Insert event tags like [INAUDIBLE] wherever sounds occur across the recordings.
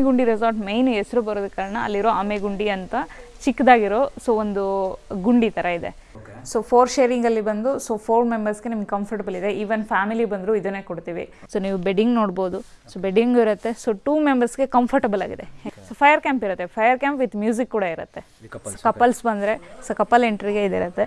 ಆಮೆಗುಂಡಿ resort main ಹೆಸರು ಬರೋದ ಕಾರಣ ಅಲ್ಲಿರೋ ಆಮೆಗುಂಡಿ ಅಂತ ಚಿಕ್ಕದಾಗಿರೋ ಸೊ ಒಂದು ಗುಂಡಿ ಥರ ಇದೆ. ಸೊ ಫೋರ್ ಶೇರಿಂಗಲ್ಲಿ ಬಂದು ಸೊ ಫೋರ್ ಮೆಂಬರ್ಸ್ಗೆ ನಿಮ್ಗೆ ಕಂಫರ್ಟಬಲ್ ಇದೆ. ಈವನ್ ಫ್ಯಾಮಿಲಿ ಬಂದರೂ ಇದನ್ನೇ ಕೊಡ್ತೀವಿ. ಸೊ ನೀವು ಬೆಡ್ಡಿಂಗ್ ನೋಡ್ಬೋದು. ಸೊ ಬೆಡ್ಡಿಂಗ್ ಇರುತ್ತೆ. ಸೊ ಟೂ ಮೆಂಬರ್ಸ್ಗೆ ಕಂಫರ್ಟಬಲ್ ಆಗಿದೆ. ಸೊ ಫೈರ್ ಕ್ಯಾಂಪ್ ಇರುತ್ತೆ. ಫೈರ್ ಕ್ಯಾಂಪ್ ವಿತ್ ಮ್ಯೂಸಿಕ್ ಕೂಡ ಇರುತ್ತೆ. ಕಪಲ್ಸ್ ಬಂದರೆ ಸೊ ಕಪಲ್ ಎಂಟ್ರಿಗೆ ಇದಿರುತ್ತೆ.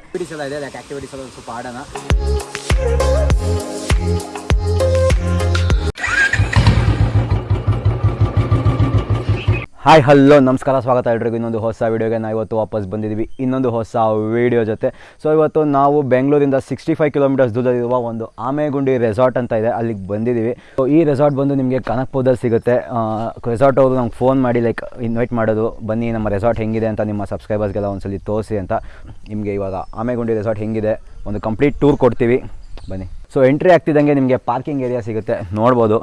ಹಾಯ್, ಹಲೋ, ನಮಸ್ಕಾರ, ಸ್ವಾಗತ ಎಲ್ರಿಗೂ. ಇನ್ನೊಂದು ಹೊಸ ವೀಡಿಯೋಗೆ ನಾವು ಇವತ್ತು ವಾಪಸ್ ಬಂದಿದ್ದೀವಿ ಇನ್ನೊಂದು ಹೊಸ ವೀಡಿಯೋ ಜೊತೆ. ಸೊ ಇವತ್ತು ನಾವು ಬೆಂಗಳೂರಿಂದ ಸಿಕ್ಸ್ಟಿ ಫೈವ್ ಕಿಲೋಮೀಟರ್ಸ್ ದೂರದಲ್ಲಿರುವ ಒಂದು ಆಮೆಗುಂಡಿ ರೆಸಾರ್ಟ್ ಅಂತ ಇದೆ. ಅಲ್ಲಿಗೆ ಬಂದಿದ್ದೀವಿ ಸೊ ಈ ರೆಸಾರ್ಟ್ ಬಂದು ನಿಮಗೆ ಕನಕ್ಪುರದಲ್ಲಿ ಸಿಗುತ್ತೆ. ರೆಸಾರ್ಟ್ ಅವರು ನಮ್ಗೆ ಫೋನ್ ಮಾಡಿ ಲೈಕ್ ಇನ್ವೈಟ್ ಮಾಡೋದು. ಬನ್ನಿ, ನಮ್ಮ ರೆಸಾರ್ಟ್ ಹೆಂಗಿದೆ ಅಂತ ನಿಮ್ಮ ಸಬ್ಸ್ಕ್ರೈಬರ್ಸ್ಗೆಲ್ಲ ಒಂದ್ಸಲಿ ತೋರಿಸಿ ಅಂತ ನಿಮಗೆ ಇವಾಗ ಆಮೆಗುಂಡಿ ರೆಸಾರ್ಟ್ ಹೆಂಗಿದೆ. ಒಂದು ಕಂಪ್ಲೀಟ್ ಟೂರ್ ಕೊಡ್ತೀವಿ. ಬನ್ನಿ. ಸೊ ಎಂಟ್ರಿ ಆಗ್ತಿದ್ದಂಗೆ ನಿಮಗೆ ಪಾರ್ಕಿಂಗ್ ಏರಿಯಾ ಸಿಗುತ್ತೆ. ನೋಡ್ಬೋದು.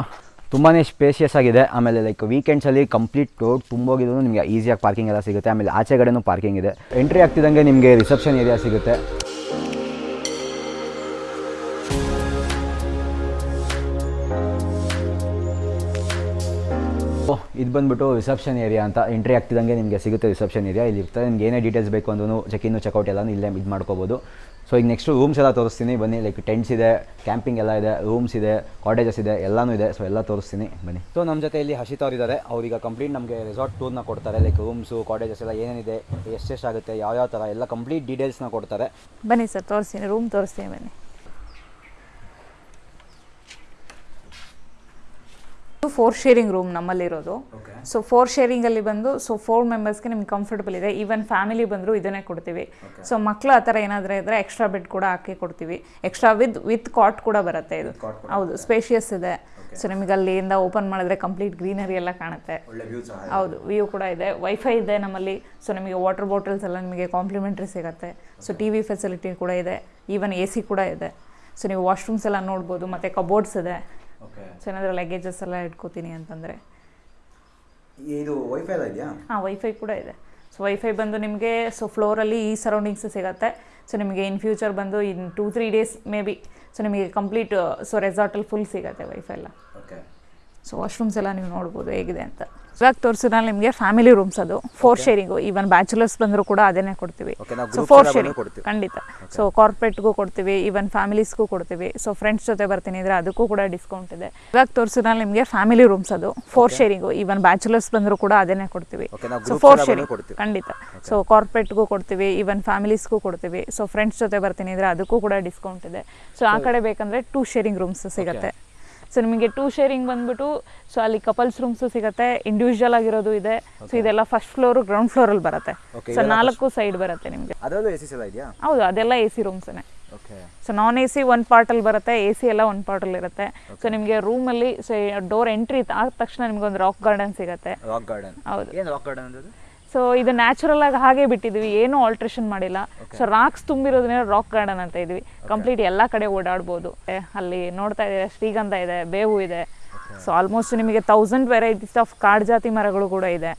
ತುಂಬಾ ಸ್ಪೇಷಿಯಸ್ ಆಗಿದೆ. ಆಮೇಲೆ ಲೈಕ್ ವೀಕೆಂಡ್ಸಲ್ಲಿ ಕಂಪ್ಲೀಟ್ ರೋಡ್ ತುಂಬೋಗಿದ್ರು ನಿಮಗೆ ಈಸಿಯಾಗಿ ಪಾರ್ಕಿಂಗ್ ಎಲ್ಲ ಸಿಗುತ್ತೆ. ಆಮೇಲೆ, ಆಚೆ ಕಡೆನೂ ಪಾರ್ಕಿಂಗ್ ಇದೆ. ಎಂಟ್ರಿ ಆಗ್ತಿದ್ದಂಗೆ ನಿಮಗೆ ರಿಸೆಪ್ಷನ್ ಏರಿಯಾ ಸಿಗುತ್ತೆ. ಇದು ಬಂದ್ಬಿಟ್ಟು ರಿಸೆಪ್ಷನ್ ಏರಿಯಾ ಅಂತ. ಎಂಟ್ರಿ ಆಗ್ತಿದ್ದಂಗೆ ನಿಮಗೆ ಸಿಗುತ್ತೆ ರಿಸೆಪ್ಷನ್ ಏರಿಯಾ ಇಲ್ಲಿ ಇರ್ತದೆ ನಿಮ್ಗೆ ಏನೇ ಡೀಟೇಲ್ಸ್ ಬೇಕು ಅಂದ್ರೂ ಚೆಕ್ ಇನ್ನು ಚೆಕ್ಔಟ್ ಎಲ್ಲ ಇಲ್ಲೇ ಇದು ಮಾಡ್ಕೋಬೋದು. ಸೊ ಈಗ ನೆಕ್ಸ್ಟು ರೂಮ್ಸ್ ಎಲ್ಲ ತೋರಿಸ್ತೀನಿ. ಬನ್ನಿ ಲೈಕ್ ಟೆಂಟ್ಸ್ ಇದೆ ಕ್ಯಾಂಪಿಂಗ್ ಎಲ್ಲ ಇದೆ ರೂಮ್ಸ್ ಇದೆ ಕಾಟೇಜಸ್ ಇದೆ, ಎಲ್ಲನೂ ಇದೆ. ಸೊ ಎಲ್ಲ ತೋರಿಸ್ತೀನಿ. ಬನ್ನಿ. ಸೊ ನಮ್ಮ ಜೊತೆ ಇಲ್ಲಿ ಹಸಿತ ಅವ್ರು ಇದ್ದಾರೆ ಅವ್ರೀಗ ಕಂಪ್ಲೀಟ್ ನಮಗೆ ರೆಸಾರ್ಟ್ ಟೂರ್ನ ಕೊಡ್ತಾರೆ. ಲೈಕ್ ರೂಮ್ಸು ಕಾಟೇಜಸ್ ಎಲ್ಲ ಏನೇನಿದೆ ಎಷ್ಟೆಷ್ಟಾಗುತ್ತೆ ಯಾವ್ಯಾವ ಥರ ಎಲ್ಲ ಕಂಪ್ಲೀಟ್ ಡೀಟೇಲ್ಸ್ನ ಕೊಡ್ತಾರೆ. ಬನ್ನಿ ಸರ್, ತೋರಿಸ್ತೀನಿ. ರೂಮ್ ತೋರಿಸ್ತೀನಿ ಬನ್ನಿ. ಫೋರ್ ಶೇರಿಂಗ್ ರೂಮ್ ನಮ್ಮಲ್ಲಿರೋದು. ಸೊ ಫೋರ್ ಶೇರಿಂಗ್ ಅಲ್ಲಿ ಬಂದು ಸೊ ಫೋರ್ ಮೆಂಬರ್ಸ್ಗೆ ನಿಮ್ಗೆ ಕಂಫರ್ಟಬಲ್ ಇದೆ. ಈವನ್ ಫ್ಯಾಮಿಲಿ ಬಂದರೂ ಇದನ್ನೇ ಕೊಡ್ತೀವಿ. ಸೊ ಮಕ್ಕಳು ಆ ಥರ ಏನಾದರೂ ಇದ್ರೆ ಎಕ್ಸ್ಟ್ರಾ ಬೆಡ್ ಕೂಡ ಹಾಕಿ ಕೊಡ್ತೀವಿ. ಎಕ್ಸ್ಟ್ರಾ ವಿತ್ ವಿತ್ ಕಾಟ್ ಕೂಡ ಬರುತ್ತೆ ಇದು. ಹೌದು ಸ್ಪೇಷಿಯಸ್ ಇದೆ. ಸೊ ನಿಮಗೆ ಅಲ್ಲಿಂದ ಓಪನ್ ಮಾಡಿದ್ರೆ ಕಂಪ್ಲೀಟ್ ಗ್ರೀನರಿ ಎಲ್ಲ ಕಾಣುತ್ತೆ. ಹೌದು ವ್ಯೂ ಕೂಡ ಇದೆ. ವೈಫೈ ಇದೆ ನಮ್ಮಲ್ಲಿ. ಸೊ ನಿಮಗೆ ವಾಟರ್ ಬಾಟಲ್ಸ್ ಎಲ್ಲ ನಿಮಗೆ ಕಾಂಪ್ಲಿಮೆಂಟ್ರಿ ಸಿಗುತ್ತೆ. ಸೊ ಟಿ ವಿ ಫೆಸಿಲಿಟಿ ಕೂಡ ಇದೆ. ಈವನ್ ಎ ಸಿ ಕೂಡ ಇದೆ. ಸೊ ನೀವು ವಾಶ್ರೂಮ್ಸ್ ಎಲ್ಲ ನೋಡ್ಬೋದು ಮತ್ತು ಕಬೋರ್ಡ್ಸ್ ಇದೆ. ಸೊ ಏನಾದರೂ ಲಗೇಜಸ್ ಎಲ್ಲ ಇಟ್ಕೋತೀನಿ ಅಂತಂದರೆ. ಇದು ವೈಫೈ ಎಲ್ಲ ಇದೆಯಾ? ಹಾಂ ವೈಫೈ ಕೂಡ ಇದೆ. ಸೊ ವೈಫೈ ಬಂದು ನಿಮಗೆ ಸೊ ಫ್ಲೋರಲ್ಲಿ ಈ ಸರೌಂಡಿಂಗ್ಸ್ ಸಿಗುತ್ತೆ. ಸೊ ನಿಮಗೆ ಇನ್ ಫ್ಯೂಚರ್ ಬಂದು in two three days maybe so ನಿಮಗೆ ಕಂಪ್ಲೀಟ್ ಸೊ ರೆಸಾರ್ಟಲ್ಲಿ ಫುಲ್ ಸಿಗುತ್ತೆ ವೈಫೈ ಎಲ್ಲ. ಸೊ ವಾಶ್ರೂಮ್ಸ್ ಎಲ್ಲ ನೀವು ನೋಡ್ಬೋದು ಹೇಗಿದೆ ಅಂತ. ಇವಾಗ ತೋರಿಸಿದ ನಿಮಗೆ ಫ್ಯಾಮಿಲಿ ರೂಮ್ಸ್ ಅದು. ಫೋರ್ ಶೇರಿಂಗು ಈವನ್ ಬ್ಯಾಚುಲರ್ಸ್ ಬಂದರೂ ಕೂಡ ಅದನ್ನೇ ಕೊಡ್ತೀವಿ. ಸೊ ಫೋರ್ ಶೇರಿಂಗ್ ಕೊಡ್ತೀವಿ. ಖಂಡಿತ. ಸೊ ಕಾರ್ಪೊರೇಟ್ಗೂ ಕೊಡ್ತೀವಿ. ಈವನ್ ಫ್ಯಾಮಿಲೀಸ್ಗೂ ಕೊಡ್ತೀವಿ. ಸೊ ಫ್ರೆಂಡ್ಸ್ ಜೊತೆ ಬರ್ತೀನಿ ಅಂದರೆ ಅದಕ್ಕೂ ಕೂಡ ಡಿಸ್ಕೌಂಟ್ ಇದೆ. ಇವಾಗ ತೋರಿಸಿದ ನಿಮಗೆ ಫ್ಯಾಮಿಲಿ ರೂಮ್ಸ್ ಅದು. ಫೋರ್ ಶೇರಿಂಗು ಈವನ್ ಬ್ಯಾಚುಲರ್ಸ್ ಬಂದರೂ ಕೂಡ ಅದನ್ನೇ ಕೊಡ್ತೀವಿ. ಸೊ ಫೋರ್ ಶೇರಿಂಗ್ ಕೊಡ್ತೀವಿ. ಖಂಡಿತ. ಸೊ ಕಾರ್ಪೊರೇಟ್ಗೂ ಕೊಡ್ತೀವಿ. ಈವನ್ ಫ್ಯಾಮಿಲೀಸ್ಗೂ ಕೊಡ್ತೀವಿ. ಸೊ ಫ್ರೆಂಡ್ಸ್ ಜೊತೆ ಬರ್ತೀನಿ ಅಂದರೆ ಅದಕ್ಕೂ ಕೂಡ ಡಿಸ್ಕೌಂಟ್ ಇದೆ. ಸೊ ಆ ಕಡೆ ಬೇಕಂದರೆ ಟೂ ಶೇರಿಂಗ್ ರೂಮ್ಸ್ ಸಿಗುತ್ತೆ. ಸೊ ನಿಮಗೆ ಟೂ ಶೇರಿಂಗ್ ಬಂದ್ಬಿಟ್ಟು ಸೊ ಅಲ್ಲಿ ಕಪಲ್ಸ್ ರೂಮ್ಸು ಸಿಗುತ್ತೆ ಇಂಡಿವಿಜುವಲ್ ಆಗಿರೋದು ಇದೆ. ಸೊ ಇದೆಲ್ಲ ಫಸ್ಟ್ ಫ್ಲೋರ್ ಗ್ರೌಂಡ್ ಫ್ಲೋರ್ ಅಲ್ಲಿ ಬರುತ್ತೆ. ಸೊ ನಾಲ್ಕು ಸೈಡ್ ಬರುತ್ತೆ ನಿಮಗೆ. ಹೌದು ಅದೆಲ್ಲ ಎ ಸಿ ರೂಮ್ಸೇ ಸೊ ನಾನ್ ಎ ಸಿ ಒಂದು ಪಾರ್ಟಲ್ಲಿ ಬರುತ್ತೆ ಎ ಸಿ ಎಲ್ಲ ಒಂದು ಪಾರ್ಟಲ್ಲಿ ಇರುತ್ತೆ. ಸೊ ನಿಮಗೆ ರೂಮಲ್ಲಿ ಸೊ ಡೋರ್ ಎಂಟ್ರಿ ಆದ ತಕ್ಷಣ ನಿಮ್ಗೆ ಒಂದು ರಾಕ್ ಗಾರ್ಡನ್ ಸಿಗುತ್ತೆ. ರಾಕ್ ಗಾರ್ಡನ್ ಹೌದು. ರಾಕ್ ಗಾರ್ಡನ್ ಸೊ ಇದು ನ್ಯಾಚುರಲ್ ಆಗಿ ಹಾಗೆ ಬಿಟ್ಟಿದ್ವಿ. ಏನೂ ಆಲ್ಟ್ರೇಷನ್ ಮಾಡಿಲ್ಲ. ಸೊ ರಾಕ್ಸ್ ತುಂಬಿರೋದನ್ನ ರಾಕ್ ಗಾರ್ಡನ್ ಅಂತ ಇದ್ವಿ ಕಂಪ್ಲೀಟ್ ಎಲ್ಲ ಕಡೆ ಓಡಾಡ್ಬೋದು. ಅಲ್ಲಿ ನೋಡ್ತಾ ಇದೆ ಶ್ರೀಗಂಧ ಇದೆ ಬೇವು ಇದೆ. ಸೊ ಆಲ್ಮೋಸ್ಟ್ ನಿಮಗೆ ತೌಸಂಡ್ ವೆರೈಟೀಸ್ ಆಫ್ ಕಾಡು ಜಾತಿ ಮರಗಳು ಕೂಡ ಇದೆ.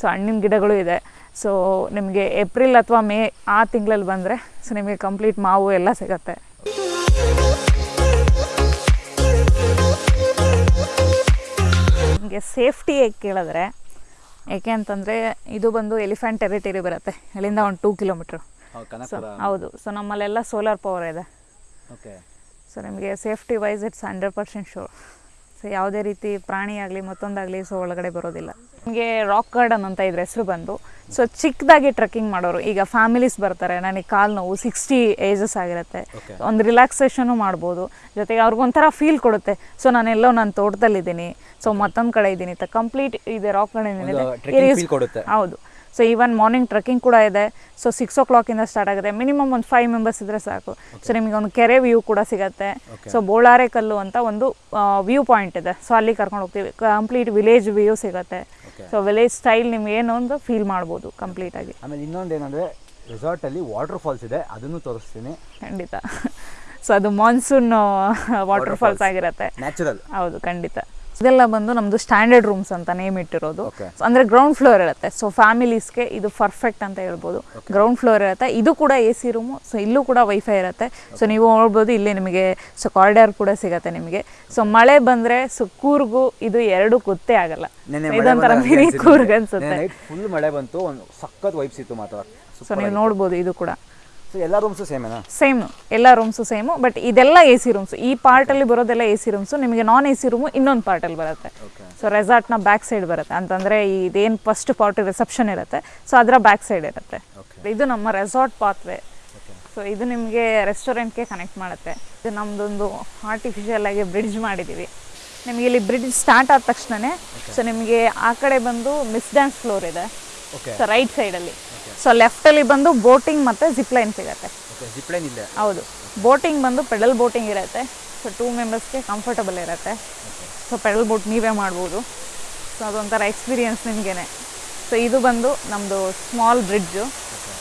ಸೊ ಹಣ್ಣಿನ ಗಿಡಗಳು ಇದೆ. ಸೊ ನಿಮಗೆ ಏಪ್ರಿಲ್ ಅಥವಾ ಮೇ ಆ ತಿಂಗಳಲ್ಲಿ ಬಂದರೆ ಸೊ ನಿಮಗೆ ಕಂಪ್ಲೀಟ್ ಮಾವು ಎಲ್ಲ ಸಿಗತ್ತೆ. ನಿಮಗೆ ಸೇಫ್ಟಿ ಹೇಗೆ ಕೇಳಿದ್ರೆ ಏಕೆ ಅಂತಂದರೆ ಇದು ಬಂದು ಎಲಿಫೆಂಟ್ ಟೆರಿಟರಿ ಬರುತ್ತೆ. ಅಲ್ಲಿಂದ ಒಂದು ಟೂ ಕಿಲೋಮೀಟ್ರ್ ಸೊ ಹೌದು. ಸೊ ನಮ್ಮಲ್ಲೆಲ್ಲ ಸೋಲಾರ್ ಪವರ್ ಇದೆ. ಸೊ ನಿಮಗೆ safety wise it's hundred percent sure so ಯಾವುದೇ ರೀತಿ ಪ್ರಾಣಿ ಆಗಲಿ ಮತ್ತೊಂದಾಗಲಿ ಸೊ ಒಳಗಡೆ ಬರೋದಿಲ್ಲ. ನಿಮಗೆ ರಾಕ್ ಗಾರ್ಡನ್ ಅಂತ ಇದ್ರ ಹೆಸರು ಬಂದು ಸೊ ಚಿಕ್ಕದಾಗಿ ಟ್ರೆಕ್ಕಿಂಗ್ ಮಾಡೋರು ಈಗ ಫ್ಯಾಮಿಲೀಸ್ ಬರ್ತಾರೆ ನನಗೆ ಕಾಲು ನೋವು ಸಿಕ್ಸ್ಟಿ ಏಜಸ್ ಆಗಿರುತ್ತೆ. ಒಂದು ರಿಲ್ಯಾಕ್ಸೇಷನು ಮಾಡ್ಬೋದು. ಜೊತೆಗೆ ಅವ್ರಿಗೊಂಥರ ಫೀಲ್ ಕೊಡುತ್ತೆ. ಸೊ ನಾನೆಲ್ಲೋ ನಾನು ತೋಟದಲ್ಲಿದ್ದೀನಿ. ಸೊ ಮತ್ತೊಂದು ಕಡೆ ಇದ್ದೀನಿ. ಕಂಪ್ಲೀಟ್ ಇದೆ ರಾಕ್ ಗಾರ್ಡನ್. ಹೌದು. ಸೊ ಈವನ್ ಮಾರ್ನಿಂಗ್ ಟ್ರೆಕ್ಕಿಂಗ್ ಕೂಡ ಇದೆ. ಸೊ ಸಿಕ್ಸ್ ಓ ಕ್ಲಾಕಿಂದ ಸ್ಟಾರ್ಟ್ ಆಗುತ್ತೆ. ಮಿನಿಮಮ್ ಒಂದು ಫೈವ್ ಮೆಂಬರ್ಸ್ ಇದ್ದರೆ ಸಾಕು. ಸೊ ನಿಮಗೆ ಒಂದು ಕೆರೆ ವ್ಯೂ ಕೂಡ ಸಿಗುತ್ತೆ. ಸೊ ಬೋಳಾರೆ ಕಲ್ಲು ಅಂತ ಒಂದು ವ್ಯೂ ಪಾಯಿಂಟ್ ಇದೆ. ಸೊ ಅಲ್ಲಿ ಕರ್ಕೊಂಡು ಹೋಗ್ತೀವಿ. ಕಂಪ್ಲೀಟ್ ವಿಲೇಜ್ ವ್ಯೂ ಸಿಗುತ್ತೆ. ಸೊ ವಿಲೇಜ್ ಸ್ಟೈಲ್ ನಿಮ್ಗೆ ಏನು ಒಂದು ಫೀಲ್ ಮಾಡ್ಬೋದು ಕಂಪ್ಲೀಟಾಗಿ ಆಮೇಲೆ ಇನ್ನೊಂದು ಏನಂದರೆ ರೆಸಾರ್ಟಲ್ಲಿ ವಾಟರ್ ಫಾಲ್ಸ್ ಇದೆ. ಅದನ್ನು ತೋರಿಸ್ತೀನಿ. ಖಂಡಿತ. ಸೊ ಅದು ಮಾನ್ಸೂನ್ ವಾಟರ್ ಫಾಲ್ಸ್ ಆಗಿರುತ್ತೆ. ನ್ಯಾಚುರಲ್ ಹೌದು ಖಂಡಿತ. ಇದೆಲ್ಲ ಬಂದು ನಮ್ದು ಸ್ಟ್ಯಾಂಡರ್ಡ್ ರೂಮ್ಸ್ ಅಂತ ನೇಮ್ ಇಟ್ಟಿರೋದು. ಅಂದ್ರೆ ಗ್ರೌಂಡ್ ಫ್ಲೋರ್ ಇರುತ್ತೆ. ಸೊ ಫ್ಯಾಮಿಲೀಸ್ಗೆ ಇದು ಪರ್ಫೆಕ್ಟ್ ಅಂತ ಹೇಳ್ಬೋದು. ಗ್ರೌಂಡ್ ಫ್ಲೋರ್ ಇರುತ್ತೆ. ಇದು ಕೂಡ ಎ ಸಿ ರೂಮು ಸೊ ಇಲ್ಲೂ ಕೂಡ ವೈಫೈ ಇರುತ್ತೆ. ಸೊ ನೀವು ನೋಡ್ಬೋದು ಇಲ್ಲಿ ನಿಮಗೆ ಸೊ ಕಾರಿಡಾರ್ ಕೂಡ ಸಿಗತ್ತೆ ನಿಮಗೆ. ಸೊ ಮಳೆ ಬಂದ್ರೆ ಸೊ ಕೂರ್ಗು ಇದು ಎರಡು ಗೊತ್ತೇ ಆಗಲ್ಲ. ಇದೊಂಥರ ಮಿನಿ ಕೂರ್ಗ್ ಅನ್ಸುತ್ತೆ ಫುಲ್ ಮಳೆ ಬಂತು ಸಖತ್ ವೈಬ್ಸ್ ಇತ್ತು ಮಾತ್ರ. ಸೊ ನೀವು ನೋಡ್ಬೋದು ಇದು ಕೂಡ. ಎಲ್ಲ ರೂಮ್ಸು ಸೇಮೇನಾ ಸೇಮ್ ಎಲ್ಲ ರೂಮ್ಸು ಸೇಮು ಬಟ್ ಇದೆಲ್ಲ ಎ ಸಿ ರೂಮ್ಸ್ ಈ ಪಾರ್ಟಲ್ಲಿ ಬರೋದೆಲ್ಲ ಎ ಸಿ ರೂಮ್ಸು ನಿಮಗೆ ನಾನ್ ಎ ಸಿ ರೂಮು ಇನ್ನೊಂದು ಪಾರ್ಟಲ್ಲಿ ಬರುತ್ತೆ. ಸೊ ರೆಸಾರ್ಟ್ನ ಬ್ಯಾಕ್ ಸೈಡ್ ಬರುತ್ತೆ ಅಂತಂದರೆ ಇದೇನು ಫಸ್ಟ್ ಪಾರ್ಟ್ ರಿಸೆಪ್ಷನ್ ಇರುತ್ತೆ ಸೊ ಅದರ ಬ್ಯಾಕ್ ಸೈಡ್ ಇರುತ್ತೆ. ಇದು ನಮ್ಮ ರೆಸಾರ್ಟ್ ಪಾತ್ವೇ ಸೊ ಇದು ನಿಮಗೆ ರೆಸ್ಟೋರೆಂಟ್ಗೆ ಕನೆಕ್ಟ್ ಮಾಡುತ್ತೆ. ಇದು ನಮ್ಮದೊಂದು ಆರ್ಟಿಫಿಷಿಯಲ್ ಆಗಿ ಬ್ರಿಡ್ಜ್ ಮಾಡಿದ್ದೀವಿ ನಿಮಗೆ ಇಲ್ಲಿ ಬ್ರಿಡ್ಜ್ ಸ್ಟಾರ್ಟ್ ಆದ ತಕ್ಷಣನೇ ಸೊ ನಿಮಗೆ ಆ ಕಡೆ ಬಂದು ಮಿಸ್ ಡ್ಯಾನ್ಸ್ ಫ್ಲೋರ್ ಇದೆ. ಸೊ ರೈಟ್ ಸೈಡಲ್ಲಿ ಸೊ ಲೆಫ್ಟಲ್ಲಿ ಬಂದು ಬೋಟಿಂಗ್ ಮತ್ತು ಜಿಪ್ ಲೈನ್ ಸಿಗುತ್ತೆ. ಜಿಪ್ಲೈನ್ ಇಲ್ಲ. ಹೌದು. ಬೋಟಿಂಗ್ ಬಂದು ಪೆಡಲ್ ಬೋಟಿಂಗ್ ಇರುತ್ತೆ. ಸೊ ಟೂ ಮೆಂಬರ್ಸ್ಗೆ ಕಂಫರ್ಟಬಲ್ ಇರುತ್ತೆ. ಸೊ ಪೆಡಲ್ ಬೋಟ್ ನೀವೇ ಮಾಡ್ಬೋದು. ಸೊ ಅದೊಂಥರ ಎಕ್ಸ್ಪೀರಿಯನ್ಸ್ ನಿಮಗೇನೆ. ಸೊ ಇದು ಬಂದು ನಮ್ಮದು ಸ್ಮಾಲ್ ಬ್ರಿಡ್ಜು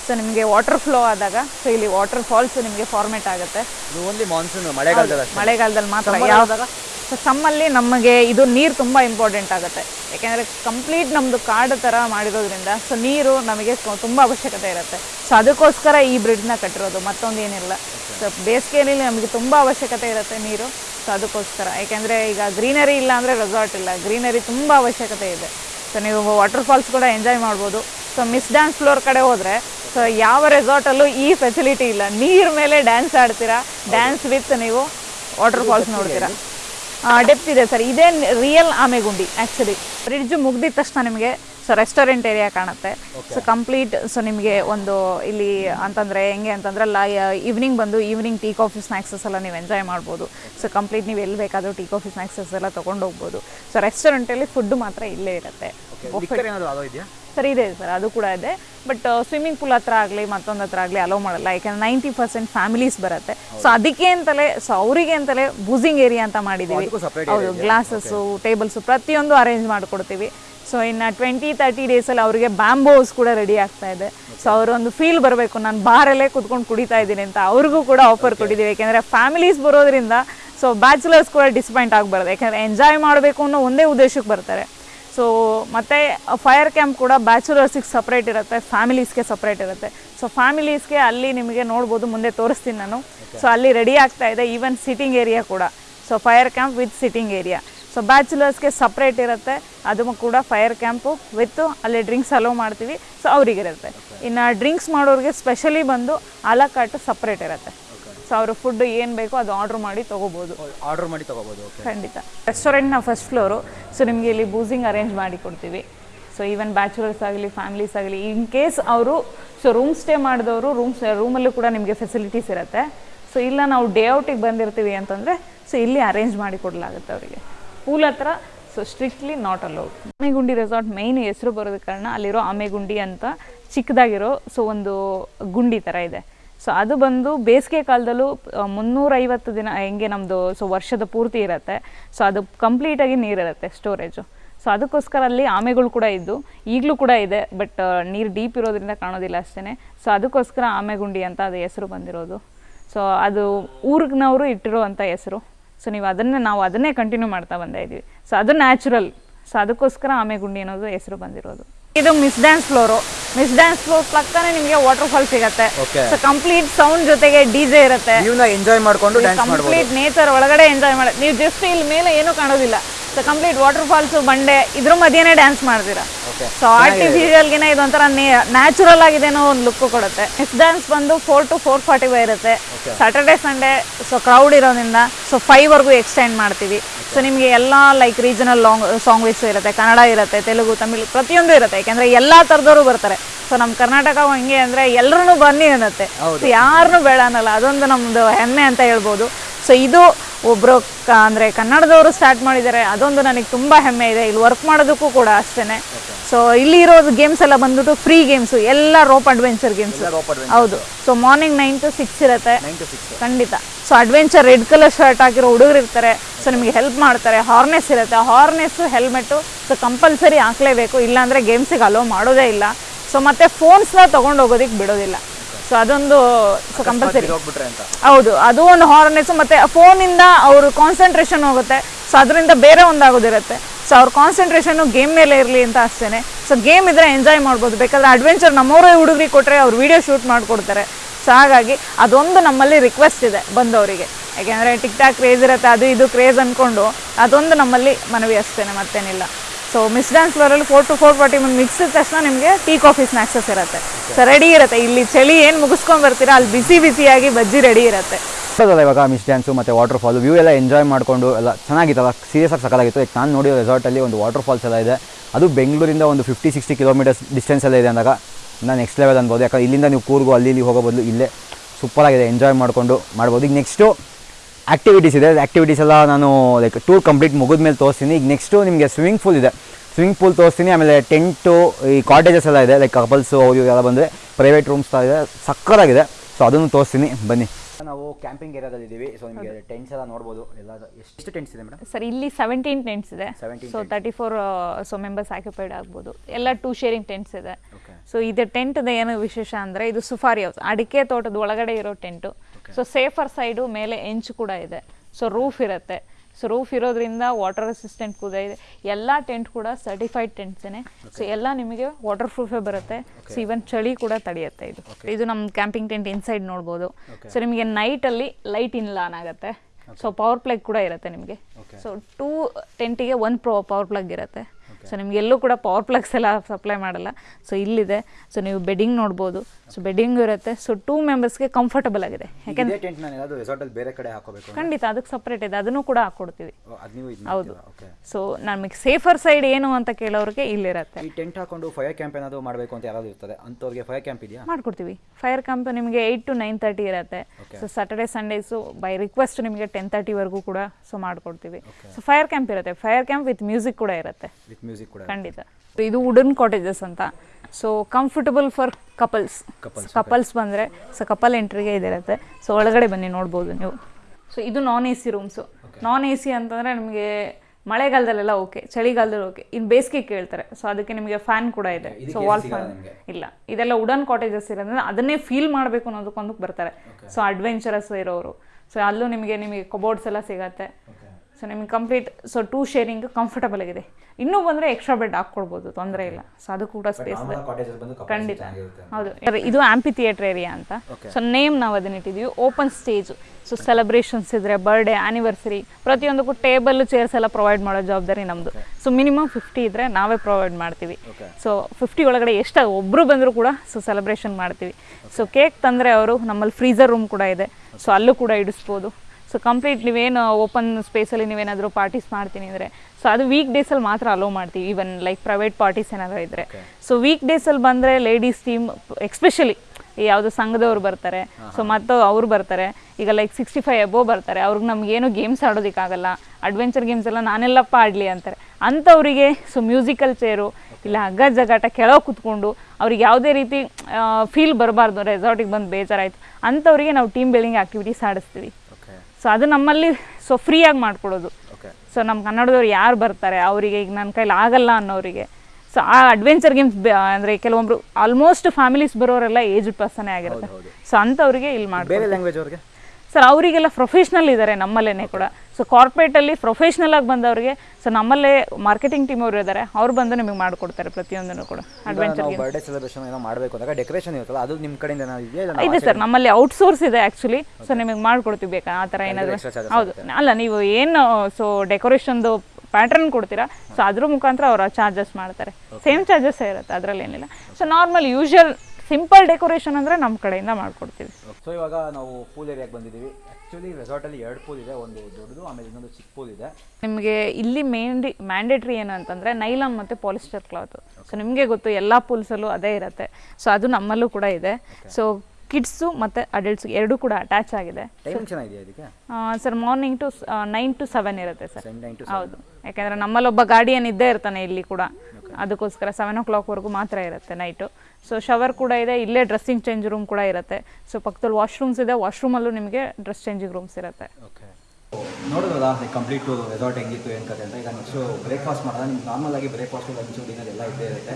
ಸೊ ನಿಮಗೆ ವಾಟರ್ ಫ್ಲೋ ಆದಾಗ ಸೊ ಇಲ್ಲಿ ವಾಟರ್ ಫಾಲ್ಸ್ ನಿಮಗೆ ಫಾರ್ಮೇಟ್ ಆಗುತ್ತೆ. ಓನ್ಲಿ ಮಾನ್ಸೂನ್ ಮಳೆಗಾಲದಲ್ಲಿ ಮಳೆಗಾಲದಲ್ಲಿ ಮಾತ್ರ. ಯಾವ್ದಾಗ ಸೊ ಸಮ್ಮಲ್ಲಿ ನಮಗೆ ಇದು ನೀರು ತುಂಬ ಇಂಪಾರ್ಟೆಂಟ್ ಆಗುತ್ತೆ. ಯಾಕೆಂದರೆ ಕಂಪ್ಲೀಟ್ ನಮ್ಮದು ಕಾಡು ಥರ ಮಾಡಿರೋದ್ರಿಂದ ಸೊ ನೀರು ನಮಗೆ ತುಂಬ ಅವಶ್ಯಕತೆ ಇರುತ್ತೆ. ಸೊ ಅದಕ್ಕೋಸ್ಕರ ಈ ಬ್ರಿಡ್ಜ್ನ ಕಟ್ಟಿರೋದು, ಮತ್ತೊಂದು ಏನಿಲ್ಲ. ಸೊ ಬೇಸಿಗೆಯಲ್ಲಿ ನಮಗೆ ತುಂಬ ಅವಶ್ಯಕತೆ ಇರುತ್ತೆ ನೀರು. ಸೊ ಅದಕ್ಕೋಸ್ಕರ. ಯಾಕೆಂದರೆ ಈಗ ಗ್ರೀನರಿ ಇಲ್ಲ ಅಂದರೆ ರೆಸಾರ್ಟ್ ಇಲ್ಲ. ಗ್ರೀನರಿ ತುಂಬ ಅವಶ್ಯಕತೆ ಇದೆ. ಸೊ ನೀವು ವಾಟರ್ ಫಾಲ್ಸ್ ಕೂಡ ಎಂಜಾಯ್ ಮಾಡ್ಬೋದು. ಸೊ ಮಿಸ್ ಡ್ಯಾನ್ಸ್ ಫ್ಲೋರ್ ಕಡೆ ಹೋದರೆ ಸೊ ಯಾವ ರೆಸಾರ್ಟಲ್ಲೂ ಈ ಫೆಸಿಲಿಟಿ ಇಲ್ಲ. ನೀರು ಮೇಲೆ ಡ್ಯಾನ್ಸ್ ಆಡ್ತೀರಾ? ಡ್ಯಾನ್ಸ್ ವಿತ್ ನೀವು ವಾಟರ್ ಫಾಲ್ಸ್ ನೋಡ್ತೀರಾ? ಡೆಪ್ತ್ ಇದೆ ಸರ್. ಇದೇ ರಿಯಲ್ ಆಮೆಗುಂಡಿ ಆ್ಯಕ್ಚುಲಿ ಬ್ರಿಡ್ಜ್ ಮುಗ್ದಿದ ತಕ್ಷಣ ನಿಮಗೆ ಸೊ ರೆಸ್ಟೋರೆಂಟ್ ಏರಿಯಾ ಕಾಣುತ್ತೆ. ಸೊ ಕಂಪ್ಲೀಟ್ ಸೊ ನಿಮಗೆ ಒಂದು ಇಲ್ಲಿ ಅಂತಂದರೆ ಹೆಂಗೆ ಅಂತಂದ್ರೆ ಲಾ ಈವ್ನಿಂಗ್ ಬಂದು ಈವ್ನಿಂಗ್ ಟೀ ಕಾಫಿ ಸ್ನ್ಯಾಕ್ಸಸ್ ಎಲ್ಲ ನೀವು ಎಂಜಾಯ್ ಮಾಡ್ಬೋದು. ಸೊ ಕಂಪ್ಲೀಟ್ ನೀವು ಎಲ್ಲಿ ಬೇಕಾದರೂ ಟೀ ಕಾಫಿ ಸ್ನ್ಯಾಕ್ಸಸ್ ಎಲ್ಲ ತೊಗೊಂಡು ಹೋಗ್ಬೋದು ಸೊ ರೆಸ್ಟೋರೆಂಟಲ್ಲಿ ಫುಡ್ ಮಾತ್ರ ಇಲ್ಲೇ ಇರುತ್ತೆ. ಸರ್ ಇದೆ ಸರ್ ಅದು ಕೂಡ ಇದೆ. ಬಟ್ ಸ್ವಿಮ್ಮಿಂಗ್ ಪೂಲ್ ಹತ್ರ ಆಗಲಿ ಮತ್ತೊಂದು ಹತ್ರ ಆಗಲಿ ಅಲೋ ಮಾಡಲ್ಲ. ಯಾಕಂದ್ರೆ ನೈಂಟಿ ಪರ್ಸೆಂಟ್ ಫ್ಯಾಮಿಲೀಸ್ ಬರುತ್ತೆ. ಸೊ ಅದಕ್ಕೆ ಅಂತಲೇ ಸೊ ಅವರಿಗೆ ಅಂತಲೇ ಬೂಸಿಂಗ್ ಏರಿಯಾ ಅಂತ ಮಾಡಿದ್ದೀವಿ ಹೌದು ಗ್ಲಾಸಸ್ಸು ಟೇಬಲ್ಸು ಪ್ರತಿಯೊಂದು ಅರೇಂಜ್ ಮಾಡಿಕೊಡ್ತೀವಿ. ಸೊ ಇನ್ನು ಟ್ವೆಂಟಿ ತರ್ಟಿ ಡೇಸಲ್ಲಿ ಅವರಿಗೆ ಬ್ಯಾಂಬೋಸ್ ಕೂಡ ರೆಡಿ ಆಗ್ತಾ ಇದೆ. ಸೊ ಅವರೊಂದು ಫೀಲ್ ಬರಬೇಕು. ನಾನು ಬಾರಲ್ಲೇ ಕುತ್ಕೊಂಡು ಕುಡಿತಾ ಇದ್ದೀನಿ ಅಂತ ಅವ್ರಿಗೂ ಕೂಡ ಆಫರ್ ಕೊಟ್ಟಿದ್ದೀವಿ ಯಾಕೆಂದರೆ ಫ್ಯಾಮಿಲೀಸ್ ಬರೋದ್ರಿಂದ ಸೊ ಬ್ಯಾಚುಲರ್ಸ್ ಕೂಡ ಡಿಸಪಾಯಿಂಟ್ ಆಗಬಾರ್ದು. ಯಾಕೆಂದರೆ ಎಂಜಾಯ್ ಮಾಡಬೇಕು ಅನ್ನೋ ಒಂದೇ ಉದ್ದೇಶಕ್ಕೆ ಬರ್ತಾರೆ. ಸೊ ಮತ್ತು ಫೈರ್ ಕ್ಯಾಂಪ್ ಕೂಡ ಬ್ಯಾಚುಲರ್ಸಿಗೆ ಸಪ್ರೇಟ್ ಇರುತ್ತೆ ಫ್ಯಾಮಿಲೀಸ್ಗೆ ಸಪ್ರೇಟ್ ಇರುತ್ತೆ. ಸೊ ಫ್ಯಾಮಿಲೀಸ್ಗೆ ಅಲ್ಲಿ ನಿಮಗೆ ನೋಡ್ಬೋದು ಮುಂದೆ ತೋರಿಸ್ತೀನಿ ನಾನು. ಸೊ ಅಲ್ಲಿ ರೆಡಿ ಆಗ್ತಾ ಇದೆ ಈವನ್ ಸಿಟ್ಟಿಂಗ್ ಏರಿಯಾ ಕೂಡ. So fire camp with sitting area so ಬ್ಯಾಚುಲರ್ಸ್ಗೆ separate ಇರುತ್ತೆ ಅದು ಕೂಡ ಫೈರ್ ಕ್ಯಾಂಪು ವಿತ್ ಅಲ್ಲಿ ಡ್ರಿಂಕ್ಸ್ ಅಲೋ ಮಾಡ್ತೀವಿ. ಸೊ ಅವರಿಗಿರುತ್ತೆ ಇನ್ನು ಡ್ರಿಂಕ್ಸ್ ಮಾಡೋರಿಗೆ ಸ್ಪೆಷಲಿ ಬಂದು ಅಲಕಾಟು ಸಪ್ರೇಟ್ ಇರುತ್ತೆ. ಸೊ ಅವರು ಫುಡ್ ಏನು ಬೇಕೋ ಅದು ಆರ್ಡ್ರ್ ಮಾಡಿ ತೊಗೋಬೋದು. ಆರ್ಡರ್ ಮಾಡಿ ತಗೋಬೋದು ಖಂಡಿತ. ರೆಸ್ಟೋರೆಂಟ್ನ ಫಸ್ಟ್ ಫ್ಲೋರು ಸೊ ನಿಮಗೆ ಇಲ್ಲಿ ಬೂಸಿಂಗ್ ಅರೇಂಜ್ ಮಾಡಿ ಕೊಡ್ತೀವಿ. ಸೊ ಈವನ್ ಬ್ಯಾಚುಲರ್ಸ್ ಆಗಲಿ ಫ್ಯಾಮಿಲೀಸ್ ಆಗಲಿ ಇನ್ ಕೇಸ್ ಅವರು ಸೊ ರೂಮ್ ಸ್ಟೇ ಮಾಡಿದವರು ರೂಮ್ ರೂಮಲ್ಲೂ ಕೂಡ ನಿಮಗೆ ಫೆಸಿಲಿಟೀಸ್ ಇರುತ್ತೆ. ಸೊ ಇಲ್ಲ ನಾವು ಡೇ ಔಟಿಗೆ ಬಂದಿರ್ತೀವಿ ಅಂತಂದರೆ ಸೊ ಇಲ್ಲಿ ಅರೇಂಜ್ ಮಾಡಿ ಕೊಡಲಾಗುತ್ತೆ ಅವರಿಗೆ. ಪೂಲ್ ಹತ್ರ so strictly not allowed ಆಮೆಗುಂಡಿ resort main ಹೆಸರು ಬರೋದ ಕಾರಣ ಅಲ್ಲಿರೋ ಆಮೆಗುಂಡಿ ಅಂತ ಚಿಕ್ಕದಾಗಿರೋ ಸೊ ಒಂದು ಗುಂಡಿ ಥರ ಇದೆ. ಸೊ ಅದು ಬಂದು ಬೇಸಿಗೆ ಕಾಲದಲ್ಲೂ ಮುನ್ನೂರೈವತ್ತು ದಿನ, ಹೆಂಗೆ ನಮ್ಮದು ಸೊ ವರ್ಷದ ಪೂರ್ತಿ ಇರುತ್ತೆ. ಸೊ ಅದು ಕಂಪ್ಲೀಟಾಗಿ ನೀರಿರುತ್ತೆ ಸ್ಟೋರೇಜು ಸೊ ಅದಕ್ಕೋಸ್ಕರ ಅಲ್ಲಿ ಆಮೆಗಳು ಕೂಡ ಇದ್ದು, ಈಗಲೂ ಕೂಡ ಇದೆ ಬಟ್ ನೀರು ಡೀಪ್ ಇರೋದ್ರಿಂದ ಕಾಣೋದಿಲ್ಲ ಅಷ್ಟೇ ಸೊ ಅದಕ್ಕೋಸ್ಕರ ಆಮೆಗುಂಡಿ ಅಂತ ಅದು ಹೆಸರು ಬಂದಿರೋದು. ಸೊ ಅದು ಊರಿನವರು ಇಟ್ಟಿರೋ ಅಂಥ ಹೆಸರು. ಸೊ ನೀವು ಅದನ್ನೇ, ನಾವು ಅದನ್ನೇ ಕಂಟಿನ್ಯೂ ಮಾಡ್ತಾ ಬಂದೇ ಸೊ ಅದು ನ್ಯಾಚುರಲ್ ಸೊ ಅದಕ್ಕೋಸ್ಕರ ಆಮೆಗುಂಡಿ ಅನ್ನೋದು ಹೆಸರು ಬಂದಿರೋದು. ಇದು mist dance floor mist dance floor ಪಕ್ಕನೇ ನಿಮಗೆ ವಾಟರ್ ಫಾಲ್ ಸಿಗುತ್ತೆ. ಸೊ ಕಂಪ್ಲೀಟ್ ಸೌಂಡ್ ಜೊತೆಗೆ ಡಿಜೆ ಇರುತ್ತೆ. ಎಂಜಾಯ್ ಮಾಡ್ಕೊಂಡು ಕಂಪ್ಲೀಟ್ ನೇಚರ್ ಒಳಗಡೆ ಎಂಜಾಯ್ ಮಾಡಿ ನೀವು ಜಸ್ಟ್ ಇಲ್ಲಿ ಮೇಲೆ ಏನೂ ಕಾಣೋದಿಲ್ಲ. ಸೊ ಕಂಪ್ಲೀಟ್ ವಾಟರ್ ಫಾಲ್ಸ್ ಬಂಡೆ ಇದ್ರ ಮಧ್ಯೆನೇ ಡ್ಯಾನ್ಸ್ ಮಾಡ್ತೀರಾ. ಸೊ ಆರ್ಟಿಫಿಷಿಯಲ್ಗಿನ ಇದೊಂಥರ ನ್ಯಾಚುರಲ್ ಆಗಿದೆ ಅನ್ನೋ ಒಂದು ಲುಕ್ ಕೊಡುತ್ತೆ. ನೆಕ್ಸ್ಟ್ ಡ್ಯಾನ್ಸ್ ಬಂದು four to four forty five ಇರುತ್ತೆ ಸಾಟರ್ಡೆ ಸಂಡೇ ಸೊ ಕ್ರೌಡ್ ಇರೋದ್ರಿಂದ ಸೊ ಫೈವ್ವರೆಗೂ ಎಕ್ಸ್ಟೆಂಡ್ ಮಾಡ್ತೀವಿ. ಸೊ ನಿಮಗೆ ಎಲ್ಲ ಲೈಕ್ ರೀಜನಲ್ ಲಾಂಗ್ ಸಾಂಗ್ವೇಜ್ ಇರುತ್ತೆ ಕನ್ನಡ ಇರುತ್ತೆ ತೆಲುಗು ತಮಿಳು ಪ್ರತಿಯೊಂದು ಇರುತ್ತೆ. ಯಾಕೆಂದ್ರೆ ಎಲ್ಲ ಥರದವರು ಬರ್ತಾರೆ. ಸೊ ನಮ್ಮ ಕರ್ನಾಟಕ ಹೆಂಗೆ ಅಂದರೆ ಎಲ್ಲರೂ ಬನ್ನಿ ಅನ್ನತ್ತೆ. ಸೊ ಯಾರನ್ನೂ ಬೇಡ ಅನ್ನಲ್ಲ. ಅದೊಂದು ನಮ್ಮದು ಹೆಮ್ಮೆ ಅಂತ ಹೇಳ್ಬೋದು. ಸೊ ಇದು ಒಬ್ಬರು ಕ ಅಂದರೆ ಕನ್ನಡದವರು ಸ್ಟಾರ್ಟ್ ಮಾಡಿದ್ದಾರೆ ಅದೊಂದು ನನಗೆ ತುಂಬ ಹೆಮ್ಮೆ ಇದೆ. ಇಲ್ಲಿ ವರ್ಕ್ ಮಾಡೋದಕ್ಕೂ ಕೂಡ ಅಷ್ಟೇ ಸೊ ಇಲ್ಲಿ ಇರೋದು ಗೇಮ್ಸ್ ಎಲ್ಲ ಬಂದ್ಬಿಟ್ಟು ಫ್ರೀ ಗೇಮ್ಸು ಎಲ್ಲ ರೋಪ್ ಅಡ್ವೆಂಚರ್ ಗೇಮ್ಸ್ ಹೌದು. So morning nine to six ಇರುತ್ತೆ. ಖಂಡಿತ. So adventure red colour shirt ಹಾಕಿರೋ ಹುಡುಗರು ಇರ್ತಾರೆ. ಸೊ ನಿಮಗೆ ಹೆಲ್ಪ್ ಮಾಡ್ತಾರೆ. ಹಾರ್ನೆಸ್ ಇರುತ್ತೆ. ಹಾರ್ನೆಸ್ಸು ಹೆಲ್ಮೆಟ್ಟು ಸೊ ಕಂಪಲ್ಸರಿ ಹಾಕ್ಲೇಬೇಕು. ಇಲ್ಲಾಂದರೆ ಗೇಮ್ಸಿಗೆ ಅಲೋ ಮಾಡೋದೇ ಇಲ್ಲ. ಸೊ ಮತ್ತೆ ಫೋನ್ಸ್ನ ತೊಗೊಂಡು ಹೋಗೋದಕ್ಕೆ ಬಿಡೋದಿಲ್ಲ. ಸೊ ಅದೊಂದು ಸೊ ಕಂಪಲ್ಸರಿ ಹೌದು ಅದು ಒಂದು ಹಾರ್ನೆಸ್ ಮತ್ತೆ ಫೋನಿಂದ ಅವರು ಕಾನ್ಸಂಟ್ರೇಷನ್ ಹೋಗುತ್ತೆ. ಸೊ ಅದರಿಂದ ಬೇರೆ ಒಂದಾಗೋದಿರುತ್ತೆ. ಸೊ ಅವ್ರ ಕಾನ್ಸಂಟ್ರೇಷನು ಗೇಮ್ ಮೇಲೆ ಇರಲಿ ಅಂತ ಅಷ್ಟೇ ಸೊ ಗೇಮ್ ಇದ್ರೆ ಎಂಜಾಯ್ ಮಾಡ್ಬೋದು. ಬೇಕಾದ್ರೆ ಅಡ್ವೆಂಚರ್ ನಮ್ಮವರೇ ಹುಡುಗರಿಗೆ ಕೊಟ್ಟರೆ ಅವ್ರು ವಿಡಿಯೋ ಶೂಟ್ ಮಾಡಿಕೊಡ್ತಾರೆ. ಸೊ ಹಾಗಾಗಿ ಅದೊಂದು ನಮ್ಮಲ್ಲಿ ರಿಕ್ವೆಸ್ಟ್ ಇದೆ ಬಂದವರಿಗೆ. ಯಾಕೆಂದರೆ ಟಿಕ್ ಟಾಕ್ ಕ್ರೇಜ್ ಇರುತ್ತೆ ಅದು ಇದು ಕ್ರೇಜ್ ಅಂದ್ಕೊಂಡು ಅದೊಂದು ನಮ್ಮಲ್ಲಿ ಮನವಿ ಅಷ್ಟೇ ಮತ್ತೇನಿಲ್ಲ. ಸೊ ಮಿಸ್ ಡ್ಯಾನ್ಸ್ ಫ್ಲೋರಲ್ಲಿ ಫೋರ್ ಟು ಫೋರ್ ಫಾರ್ಟಿ ಮುಂದೆ ಮಿಕ್ಸ್ ತಕ್ಷಣ ನಿಮಗೆ ಟೀ ಕಾಫಿ ಸ್ನ್ಯಾಕ್ಸಸ್ ಇರುತ್ತೆ. ಸೊ ರೆಡಿ ಇರುತ್ತೆ. ಇಲ್ಲಿ ಚಳಿ ಏನು ಮುಗಿಸ್ಕೊಂಡು ಬರ್ತೀರಾ, ಅಲ್ಲಿ ಬಿಸಿ ಬಿಸಿಯಾಗಿ ಬಜ್ಜಿ ರೆಡಿ ಇರುತ್ತೆ. ಇವಾಗ ಮಿಸ್ ಡ್ಯಾನ್ಸು ಮತ್ತು ವಾಟರ್ ಫಾಲ್ ವ್ಯೂ ಎಲ್ಲ ಎಂಜಾಯ್ ಮಾಡಿಕೊಂಡು, ಎಲ್ಲ ಚೆನ್ನಾಗಿತ್ತಲ್ಲ ಸೀರಿಯಸ್ ಆಗಿ ಸಕ್ಕಲಾಗಿತ್ತು ಈಗ ನಾನು ನೋಡಿರೋ ರೆಸಾರ್ಟಲ್ಲಿ ಒಂದು ವಾಟರ್ ಫಾಲ್ಸ್ ಎಲ್ಲ ಇದೆ. ಅದು ಬೆಂಗಳೂರಿಂದ ಒಂದು ಫಿಫ್ಟಿ ಸಿಕ್ಸ್ಟಿ ಕಿಲೋಮೀಟರ್ಸ್ ಡಿಸ್ಟೆನ್ಸ್ ಎಲ್ಲ ಇದೆ ಅಂದಾಗ ನಾನು ನೆಕ್ಸ್ಟ್ ಲೆವೆಲ್ ಅನ್ಬೋದು. ಯಾಕಂದ್ರೆ ಇಲ್ಲಿಂದ ನೀವು ಕೂರ್ಗು, ಅಲ್ಲಿ, ಇಲ್ಲಿ ಹೋಗೋ ಬದಲು ಇಲ್ಲೇ ಸೂಪರಾಗಿದೆ ಎಂಜಾಯ್ ಮಾಡಿಕೊಂಡು ಮಾಡ್ಬೋದು. ಈಗ ನೆಕ್ಸ್ಟು ಆ್ಯಕ್ಟಿವಿಟೀಸ್ ಇದೆ. ಆ್ಯಕ್ಟಿವಿಟೀಸ್ ಎಲ್ಲ ನಾನು ಲೈಕ್ ಟೂರ್ ಕಂಪ್ಲೀಟ್ ಮುಗಿದ ಮೇಲೆ ತೋರಿಸ್ತೀನಿ. ಈಗ ನೆಕ್ಸ್ಟು ನಿಮಗೆ ಸ್ವಿಮ್ಮಿಂಗ್ ಪೂಲ್ ಇದೆ. ಸ್ವಿಮ್ಮಿಂಗ್ ಪೂಲ್ ತೋರಿಸ್ತೀನಿ. ಆಮೇಲೆ ಟೆಂಟು ಈ ಕಾಟೇಜಸ್ ಎಲ್ಲ ಇದೆ. ಲೈಕ್ ಕಪಲ್ಸು ಅವ್ರು ಎಲ್ಲ ಬಂದರೆ ಪ್ರೈವೇಟ್ ರೂಮ್ಸ್ ಇದೆ. ಸಕ್ಕತ್ತಾಗಿದೆ ಸೊ ಅದನ್ನು ತೋರಿಸ್ತೀನಿ. ಬನ್ನಿ. ನಾವು ಕ್ಯಾಂಪಿಂಗ್ ಏರಿಯಾದಲ್ಲಿ ಇದ್ದೀವಿ ಸೊ ನಿಮಗೆ ಟೆಂಟ್ಸ್ ಎಲ್ಲ ನೋಡ್ಬೋದು. ಎಲ್ಲ ಎಷ್ಟು ಟೆಂಟ್ಸ್ ಇದೆ ಮೇಡಮ್? ಸರ್ ಇಲ್ಲಿ ಸೆವೆಂಟೀನ್ ಟೆಂಟ್ಸ್ ಇದೆ. 17 so thirty four so members occupied ಆಗ್ಬೋದು. ಎಲ್ಲ ಟೂ ಶೇರಿಂಗ್ ಟೆಂಟ್ಸ್ ಇದೆ. ಸೊ ಇದು ಟೆಂಟ್ದ ಏನು ವಿಶೇಷ ಅಂದರೆ ಇದು ಸುಫಾರಿ ಹೌಸ್ ಅಡಿಕೆ ತೋಟದ ಒಳಗಡೆ ಇರೋ ಟೆಂಟು ಸೊ ಸೇಫರ್ ಸೈಡು ಮೇಲೆ ಎಂಚ್ ಕೂಡ ಇದೆ. ಸೊ ರೂಫ್ ಇರುತ್ತೆ. ಸೊ ರೂಫ್ ಇರೋದ್ರಿಂದ ವಾಟರ್ ರೆಸಿಸ್ಟೆಂಟ್ ಕೂಡ ಇದೆ. ಎಲ್ಲ ಟೆಂಟ್ ಕೂಡ ಸರ್ಟಿಫೈಡ್ ಟೆಂಟ್ಸೇ ಸೊ ಎಲ್ಲ ನಿಮಗೆ ವಾಟರ್ ಪ್ರೂಫೇ ಬರುತ್ತೆ. ಸೊ ಈವನ್ ಚಳಿ ಕೂಡ ತಡೆಯುತ್ತೆ ಇದು. ಇದು ನಮ್ಮ ಕ್ಯಾಂಪಿಂಗ್ ಟೆಂಟ್ ಇನ್ಸೈಡ್ ನೋಡ್ಬೋದು. ಸೊ ನಿಮಗೆ ನೈಟಲ್ಲಿ ಲೈಟ್ ಇನ್ ಆನ್ ಆಗುತ್ತೆ ಸೊ ಪವರ್ ಪ್ಲಗ್ ಕೂಡ ಇರುತ್ತೆ ನಿಮಗೆ. ಸೊ ಟೂ ಟೆಂಟಿಗೆ ಒಂದು ಪ್ರೊ ಪವರ್ ಪ್ಲಗ್ ಇರುತ್ತೆ. ಸೊ ನಿಮಗೆಲ್ಲೂ ಕೂಡ ಪವರ್ ಪ್ಲಗ್ಸ್ ಎಲ್ಲ ಸಪ್ಲೈ ಮಾಡಲ್ಲ. ಸೊ ಇಲ್ಲಿದೆ. ಸೊ ನೀವು ಬೆಡ್ಡಿಂಗ್ ನೋಡ್ಬೋದು. ಸೊ ಬೆಡ್ಡಿಂಗ್ ಇರುತ್ತೆ. ಸೊ ಟೂ ಮೆಂಬರ್ಸ್ಗೆ ಕಂಫರ್ಟಬಲ್ ಆಗಿದೆ. ಯಾಕೆಂದ್ರೆ ಬೇರೆ ಕಡೆ ಹಾಕೋಬೇಕು ಖಂಡಿತ ಅದಕ್ಕೆ ಸಪ್ರೇಟ್ ಇದೆ. ಅದನ್ನು ಕೂಡ ಹಾಕೊಡ್ತೀವಿ. ಹೌದು. ಸೊ ನಮಗೆ ಸೇಫರ್ ಸೈಡ್ ಏನು ಅಂತ ಕೇಳೋರಿಗೆ ಇಲ್ಲಿರುತ್ತೆ. ಈ ಟೆಂಟ್ ಹಾಕೊಂಡು ಫೈರ್ ಕ್ಯಾಂಪ್ ಏನಾದರೂ ಮಾಡಬೇಕು ಅಂತ ಯಾರಾದರೂ ಇರ್ತದೆ? ಅಂಥವ್ರಿಗೆ ಫೈರ್ ಕ್ಯಾಂಪ್ ಇದೆಯಾ? ಮಾಡ್ಕೊಡ್ತೀವಿ. ಫೈರ್ ಕ್ಯಾಂಪ್ ನಿಮಗೆ ಏಯ್ಟ್ ಟು ನೈನ್ ತರ್ಟಿ ಇರುತ್ತೆ. So Saturday Sundays by request ನಿಮಗೆ ಟೆನ್ ತರ್ಟಿವರೆಗೂ ಕೂಡ ಸೊ ಮಾಡ್ಕೊಡ್ತೀವಿ. ಸೊ ಫೈರ್ ಕ್ಯಾಂಪ್ ಇರುತ್ತೆ. ಫೈರ್ ಕ್ಯಾಂಪ್ ವಿತ್ ಮ್ಯೂಸಿಕ್ ಕೂಡ ಇರುತ್ತೆ. ಮ್ಯೂಸಿಕ್ ಕೂಡ ಖಂಡಿತ. ಇದು ವುಡನ್ ಕಾಟೇಜಸ್ ಅಂತ. So comfortable for couples couples ಬಂದರೆ ಸೊ ಕಪಲ್ ಎಂಟ್ರಿಗೆ ಇದಿರುತ್ತೆ. ಸೊ ಒಳಗಡೆ ಬನ್ನಿ ನೋಡ್ಬೋದು ನೀವು. ಸೊ ಇದು non A C rooms non A C ಅಂತಂದರೆ ನಿಮಗೆ ಮಳೆಗಾಲದಲ್ಲೆಲ್ಲ ಓಕೆ ಚಳಿಗಾಲದಲ್ಲಿ ಓಕೆ ಇನ್ನು ಬೇಸಿಗೆ ಕೇಳ್ತಾರೆ. ಸೊ ಅದಕ್ಕೆ ನಿಮಗೆ ಫ್ಯಾನ್ ಕೂಡ ಇದೆ. ಸೊ ವಾಲ್ ಫ್ಯಾನ್ ಇಲ್ಲ. ಇದೆಲ್ಲ ವುಡನ್ ಕಾಟೇಜಸ್ ಇರೋದ್ರಿಂದ ಅದನ್ನೇ ಫೀಲ್ ಮಾಡಬೇಕು ಅನ್ನೋದಕ್ಕೊಂದಕ್ಕೆ ಬರ್ತಾರೆ. ಸೊ ಅಡ್ವೆಂಚರಸ್ ಇರೋರು ಸೊ ಅಲ್ಲೂ ನಿಮಗೆ ನಿಮಗೆ ಕಬೋರ್ಡ್ಸ್ ಎಲ್ಲ ಸಿಗತ್ತೆ. ಸೊ ನಿಮಗೆ complete so two sharing comfortable ಆಗಿದೆ. ಇನ್ನೂ ಬಂದರೆ ಎಕ್ಸ್ಟ್ರಾ ಬೆಡ್ ಹಾಕ್ಕೊಡ್ಬೋದು ತೊಂದರೆ ಇಲ್ಲ. ಸೊ ಅದು ಕೂಡ ಸ್ಪೇಸ್ ಖಂಡಿತ. ಹೌದು. ಇದು ಆಂಪಿ ಥಿಯೇಟರ್ ಏರಿಯಾ ಅಂತ ಸೊ ನೇಮ್ ನಾವು ಅದನ್ನ ಇಟ್ಟಿದ್ದೀವಿ ಓಪನ್ ಸ್ಟೇಜ್ ಸೊ ಸೆಲೆಬ್ರೇಷನ್ಸ್ ಇದ್ರೆ ಬರ್ಡೇ ಆನಿವರ್ಸರಿ ಪ್ರತಿಯೊಂದಕ್ಕೂ ಟೇಬಲ್ ಚೇರ್ಸ್ ಎಲ್ಲ ಪ್ರೊವೈಡ್ ಮಾಡೋ ಜವಾಬ್ದಾರಿ ನಮ್ಮದು ಸೊ ಮಿನಿಮಮ್ ಫಿಫ್ಟಿ ಇದ್ರೆ ನಾವೇ ಪ್ರೊವೈಡ್ ಮಾಡ್ತೀವಿ. ಸೊ ಫಿಫ್ಟಿ ಒಳಗಡೆ ಎಷ್ಟು ಒಬ್ಬರು ಬಂದರೂ ಕೂಡ ಸೊ ಸೆಲೆಬ್ರೇಷನ್ ಮಾಡ್ತೀವಿ. ಸೊ ಕೇಕ್ ತಂದರೆ ಅವರು ನಮ್ಮಲ್ಲಿ ಫ್ರೀಸರ್ ರೂಮ್ ಕೂಡ ಇದೆ. ಸೊ ಅಲ್ಲೂ ಕೂಡ ಇಡಿಸ್ಬೋದು. ಸೊ ಕಂಪ್ಲೀಟ್ ನೀವೇನು ಓಪನ್ ಸ್ಪೇಸಲ್ಲಿ ನೀವೇನಾದರೂ ಪಾರ್ಟೀಸ್ ಮಾಡ್ತೀನಿ ಅಂದರೆ ಸೊ ಅದು ವೀಕ್ ಡೇಸಲ್ಲಿ ಮಾತ್ರ ಅಲೋ ಮಾಡ್ತೀವಿ. ಈವನ್ ಲೈಕ್ ಪ್ರೈವೇಟ್ ಪಾರ್ಟೀಸ್ ಏನಾದರೂ ಇದ್ದರೆ ಸೊ ವೀಕ್ ಡೇಸಲ್ಲಿ ಬಂದರೆ ಲೇಡೀಸ್ ಟೀಮ್ ಎಕ್ಸ್ಪೆಷಲಿ ಯಾವುದು ಸಂಘದವ್ರು ಬರ್ತಾರೆ. ಸೊ ಮತ್ತು ಅವ್ರು ಬರ್ತಾರೆ. ಈಗ ಲೈಕ್ ಸಿಕ್ಸ್ಟಿ ಫೈವ್ ಎಬೋ ಬರ್ತಾರೆ. ಅವ್ರಿಗೆ ನಮಗೇನು ಗೇಮ್ಸ್ ಆಡೋದಕ್ಕಾಗಲ್ಲ. ಅಡ್ವೆಂಚರ್ ಗೇಮ್ಸ್ ಎಲ್ಲ ನಾನೆಲ್ಲಪ್ಪ ಆಡಲಿ ಅಂತಾರೆ. ಅಂಥವರಿಗೆ ಸೊ ಮ್ಯೂಸಿಕಲ್ ಚೇರು ಇಲ್ಲ ಹಗ್ಗ ಜಗಾಟ ಕೆಳಗೆ ಕುತ್ಕೊಂಡು ಅವ್ರಿಗೆ ಯಾವುದೇ ರೀತಿ ಫೀಲ್ ಬರಬಾರ್ದು. ರೆಸಾರ್ಟಿಗೆ ಬಂದು ಬೇಜಾರಾಯಿತು. ಅಂಥವರಿಗೆ ನಾವು ಟೀಮ್ ಬಿಲ್ಡಿಂಗ್ ಆ್ಯಕ್ಟಿವಿಟೀಸ್ ಆಡಿಸ್ತೀವಿ. ಸೊ ಅದು ನಮ್ಮಲ್ಲಿ ಸೊ ಫ್ರೀಯಾಗಿ ಮಾಡ್ಕೊಡೋದು. ಸೊ ನಮ್ಮ ಕನ್ನಡದವ್ರು ಯಾರು ಬರ್ತಾರೆ ಅವರಿಗೆ ಈಗ ನನ್ನ ಕೈಲಿ ಆಗಲ್ಲ ಅನ್ನೋರಿಗೆ ಸೊ ಆ ಅಡ್ವೆಂಚರ್ ಗೇಮ್ಸ್ ಅಂದರೆ ಕೆಲವೊಬ್ರು ಆಲ್ಮೋಸ್ಟ್ ಫ್ಯಾಮಿಲೀಸ್ ಬರೋರೆಲ್ಲ ಏಜ್ಡ್ ಪರ್ಸನೇ ಆಗಿರುತ್ತೆ. ಸೊ ಅಂಥವ್ರಿಗೆ ಇಲ್ಲಿ ಮಾಡಿ ಲ್ಯಾಂಗ್ವೇಜ್ ಅವ್ರಿಗೆ? ಸರ್ ಅವರಿಗೆಲ್ಲ ಪ್ರೊಫೆಷ್ನಲ್ ಇದ್ದಾರೆ ನಮ್ಮಲ್ಲೇ ಕೂಡ. ಸೊ ಕಾರ್ಪೊರೇಟಲ್ಲಿ ಪ್ರೊಫೆಷ್ನಲ್ ಆಗಿ ಬಂದವರಿಗೆ ಸೊ ನಮ್ಮಲ್ಲೇ ಮಾರ್ಕೆಟಿಂಗ್ ಟೀಮ್ ಅವರು ಇದ್ದಾರೆ ಅವ್ರು ಬಂದು ನಿಮಗೆ ಮಾಡಿಕೊಡ್ತಾರೆ ಪ್ರತಿಯೊಂದನ್ನು ಕೂಡ ಅಡ್ವೆಂಚರ್ ಬರ್ಡೇ ಸೆಲೆಬ್ರೇಷನ್ ಏನೋ ಮಾಡಬೇಕು ಅಂದಾಗ ಡೆಕೋರೇಷನ್ ಇರುತ್ತಲ್ಲ ಅದು ನಿಮ್ಮ ಕಡೆಯಿಂದ ಏನಾದ್ರು ಇದೆ ಸರ್ ನಮ್ಮಲ್ಲಿ ಔಟ್ಸೋರ್ಸ್ ಇದೆ ಆ್ಯಕ್ಚುಲಿ ಸೊ ನಿಮಗೆ ಮಾಡ್ಕೊಡ್ತೀವಿ ಬೇಕಾ? ಆ ಥರ ಏನಾದರೂ ಹೌದು. ಅಲ್ಲ ನೀವು ಏನು ಸೊ ಡೆಕೋರೇಷನ್ದು ಪ್ಯಾಟರ್ನ್ ಕೊಡ್ತೀರಾ ಸೊ ಅದ್ರ ಮುಖಾಂತರ ಅವರ ಚಾರ್ಜಸ್ ಮಾಡ್ತಾರೆ. ಸೇಮ್ ಚಾರ್ಜಸ್ ಇರುತ್ತೆ ಅದರಲ್ಲಿ ಏನಿಲ್ಲ so normal usual simple decoration ಅಂದರೆ ನಮ್ಮ ಕಡೆಯಿಂದ ಮಾಡ್ಕೊಡ್ತೀವಿ. ಸೊ ಇವಾಗ ನಾವು ಪೂಲ್ ಏರಿಯಾಗೆ ಬಂದಿದ್ದೀವಿ. ಆ್ಯಕ್ಚುಲಿ ರೆಸಾರ್ಟಲ್ಲಿ ಎರಡು ಪೂಲ್ ಇದೆ. ಒಂದು ದೊಡ್ಡದು ಆಮೇಲೆ ಇನ್ನೊಂದು ಚಿಕ್ಕ ಪೂಲ್ ಇದೆ. ನಿಮಗೆ ಇಲ್ಲಿ ಮೇನ್ ಮ್ಯಾಂಡೇಟ್ರಿ ಏನು ಅಂತಂದರೆ ನೈಲಾನ್ ಮತ್ತು ಪಾಲಿಸ್ಟರ್ ಕ್ಲಾತ್ ಸೊ ನಿಮಗೆ ಗೊತ್ತು ಎಲ್ಲ ಪೂಲ್ಸಲ್ಲೂ ಅದೇ ಇರುತ್ತೆ. ಸೊ ಅದು ನಮ್ಮಲ್ಲೂ ಕೂಡ ಇದೆ. ಸೊ ಕಿಡ್ಸು ಮತ್ತು ಅಡಲ್ಟ್ಸ್ ಎರಡೂ ಕೂಡ ಅಟ್ಯಾಚ್ ಆಗಿದೆ. Sir morning to nine to seven ಇರುತ್ತೆ ಸರ್. ಹೌದು. ಯಾಕೆಂದರೆ ನಮ್ಮಲ್ಲೊಬ್ಬ ಗಾರ್ಡಿಯನ್ ಇದ್ದೇ ಇರ್ತಾನೆ ಇಲ್ಲಿ ಕೂಡ. ಅದಕ್ಕೋಸ್ಕರ ಸೆವೆನ್ ಓ ಕ್ಲಾಕ್ವರೆಗೂ ಮಾತ್ರ ಇರುತ್ತೆ ನೈಟು ಸೊ ಶವರ್ ಕೂಡ ಇದೆ. ಇಲ್ಲೇ ಡ್ರೆಸ್ಸಿಂಗ್ ಚೇಂಜ್ ರೂಮ್ ಕೂಡ ಇರುತ್ತೆ. ಸೊ ಪಕ್ಕದಲ್ಲಿ ವಾಶ್ರೂಮ್ಸ್ ಇದೆ. ವಾಶ್ರೂಮಲ್ಲೂ ನಿಮಗೆ ಡ್ರೆಸ್ ಚೇಂಜಿಂಗ್ ರೂಮ್ಸ್ ಇರುತ್ತೆ. ಓಕೆ ನೋಡಿದ್ರಲ್ಲ ಕಂಪ್ಲೀಟು ರೆಸಾರ್ಟ್ ಹೆಂಗಿತ್ತು ಏನು ಕತೆ ಅಂತ? ಈಗ ನೆಕ್ಸ್ಟು ಬ್ರೇಕ್ಫಾಸ್ಟ್ ಮಾಡೋಣ. ನಿಮ್ಗೆ ನಾರ್ಮಲ್ ಆಗಿ ಬ್ರೇಕ್ಫಾಸ್ಟು ಲಂಚು ಡಿನ್ನರ್ ಎಲ್ಲ ಇದ್ದೇ ಇರುತ್ತೆ.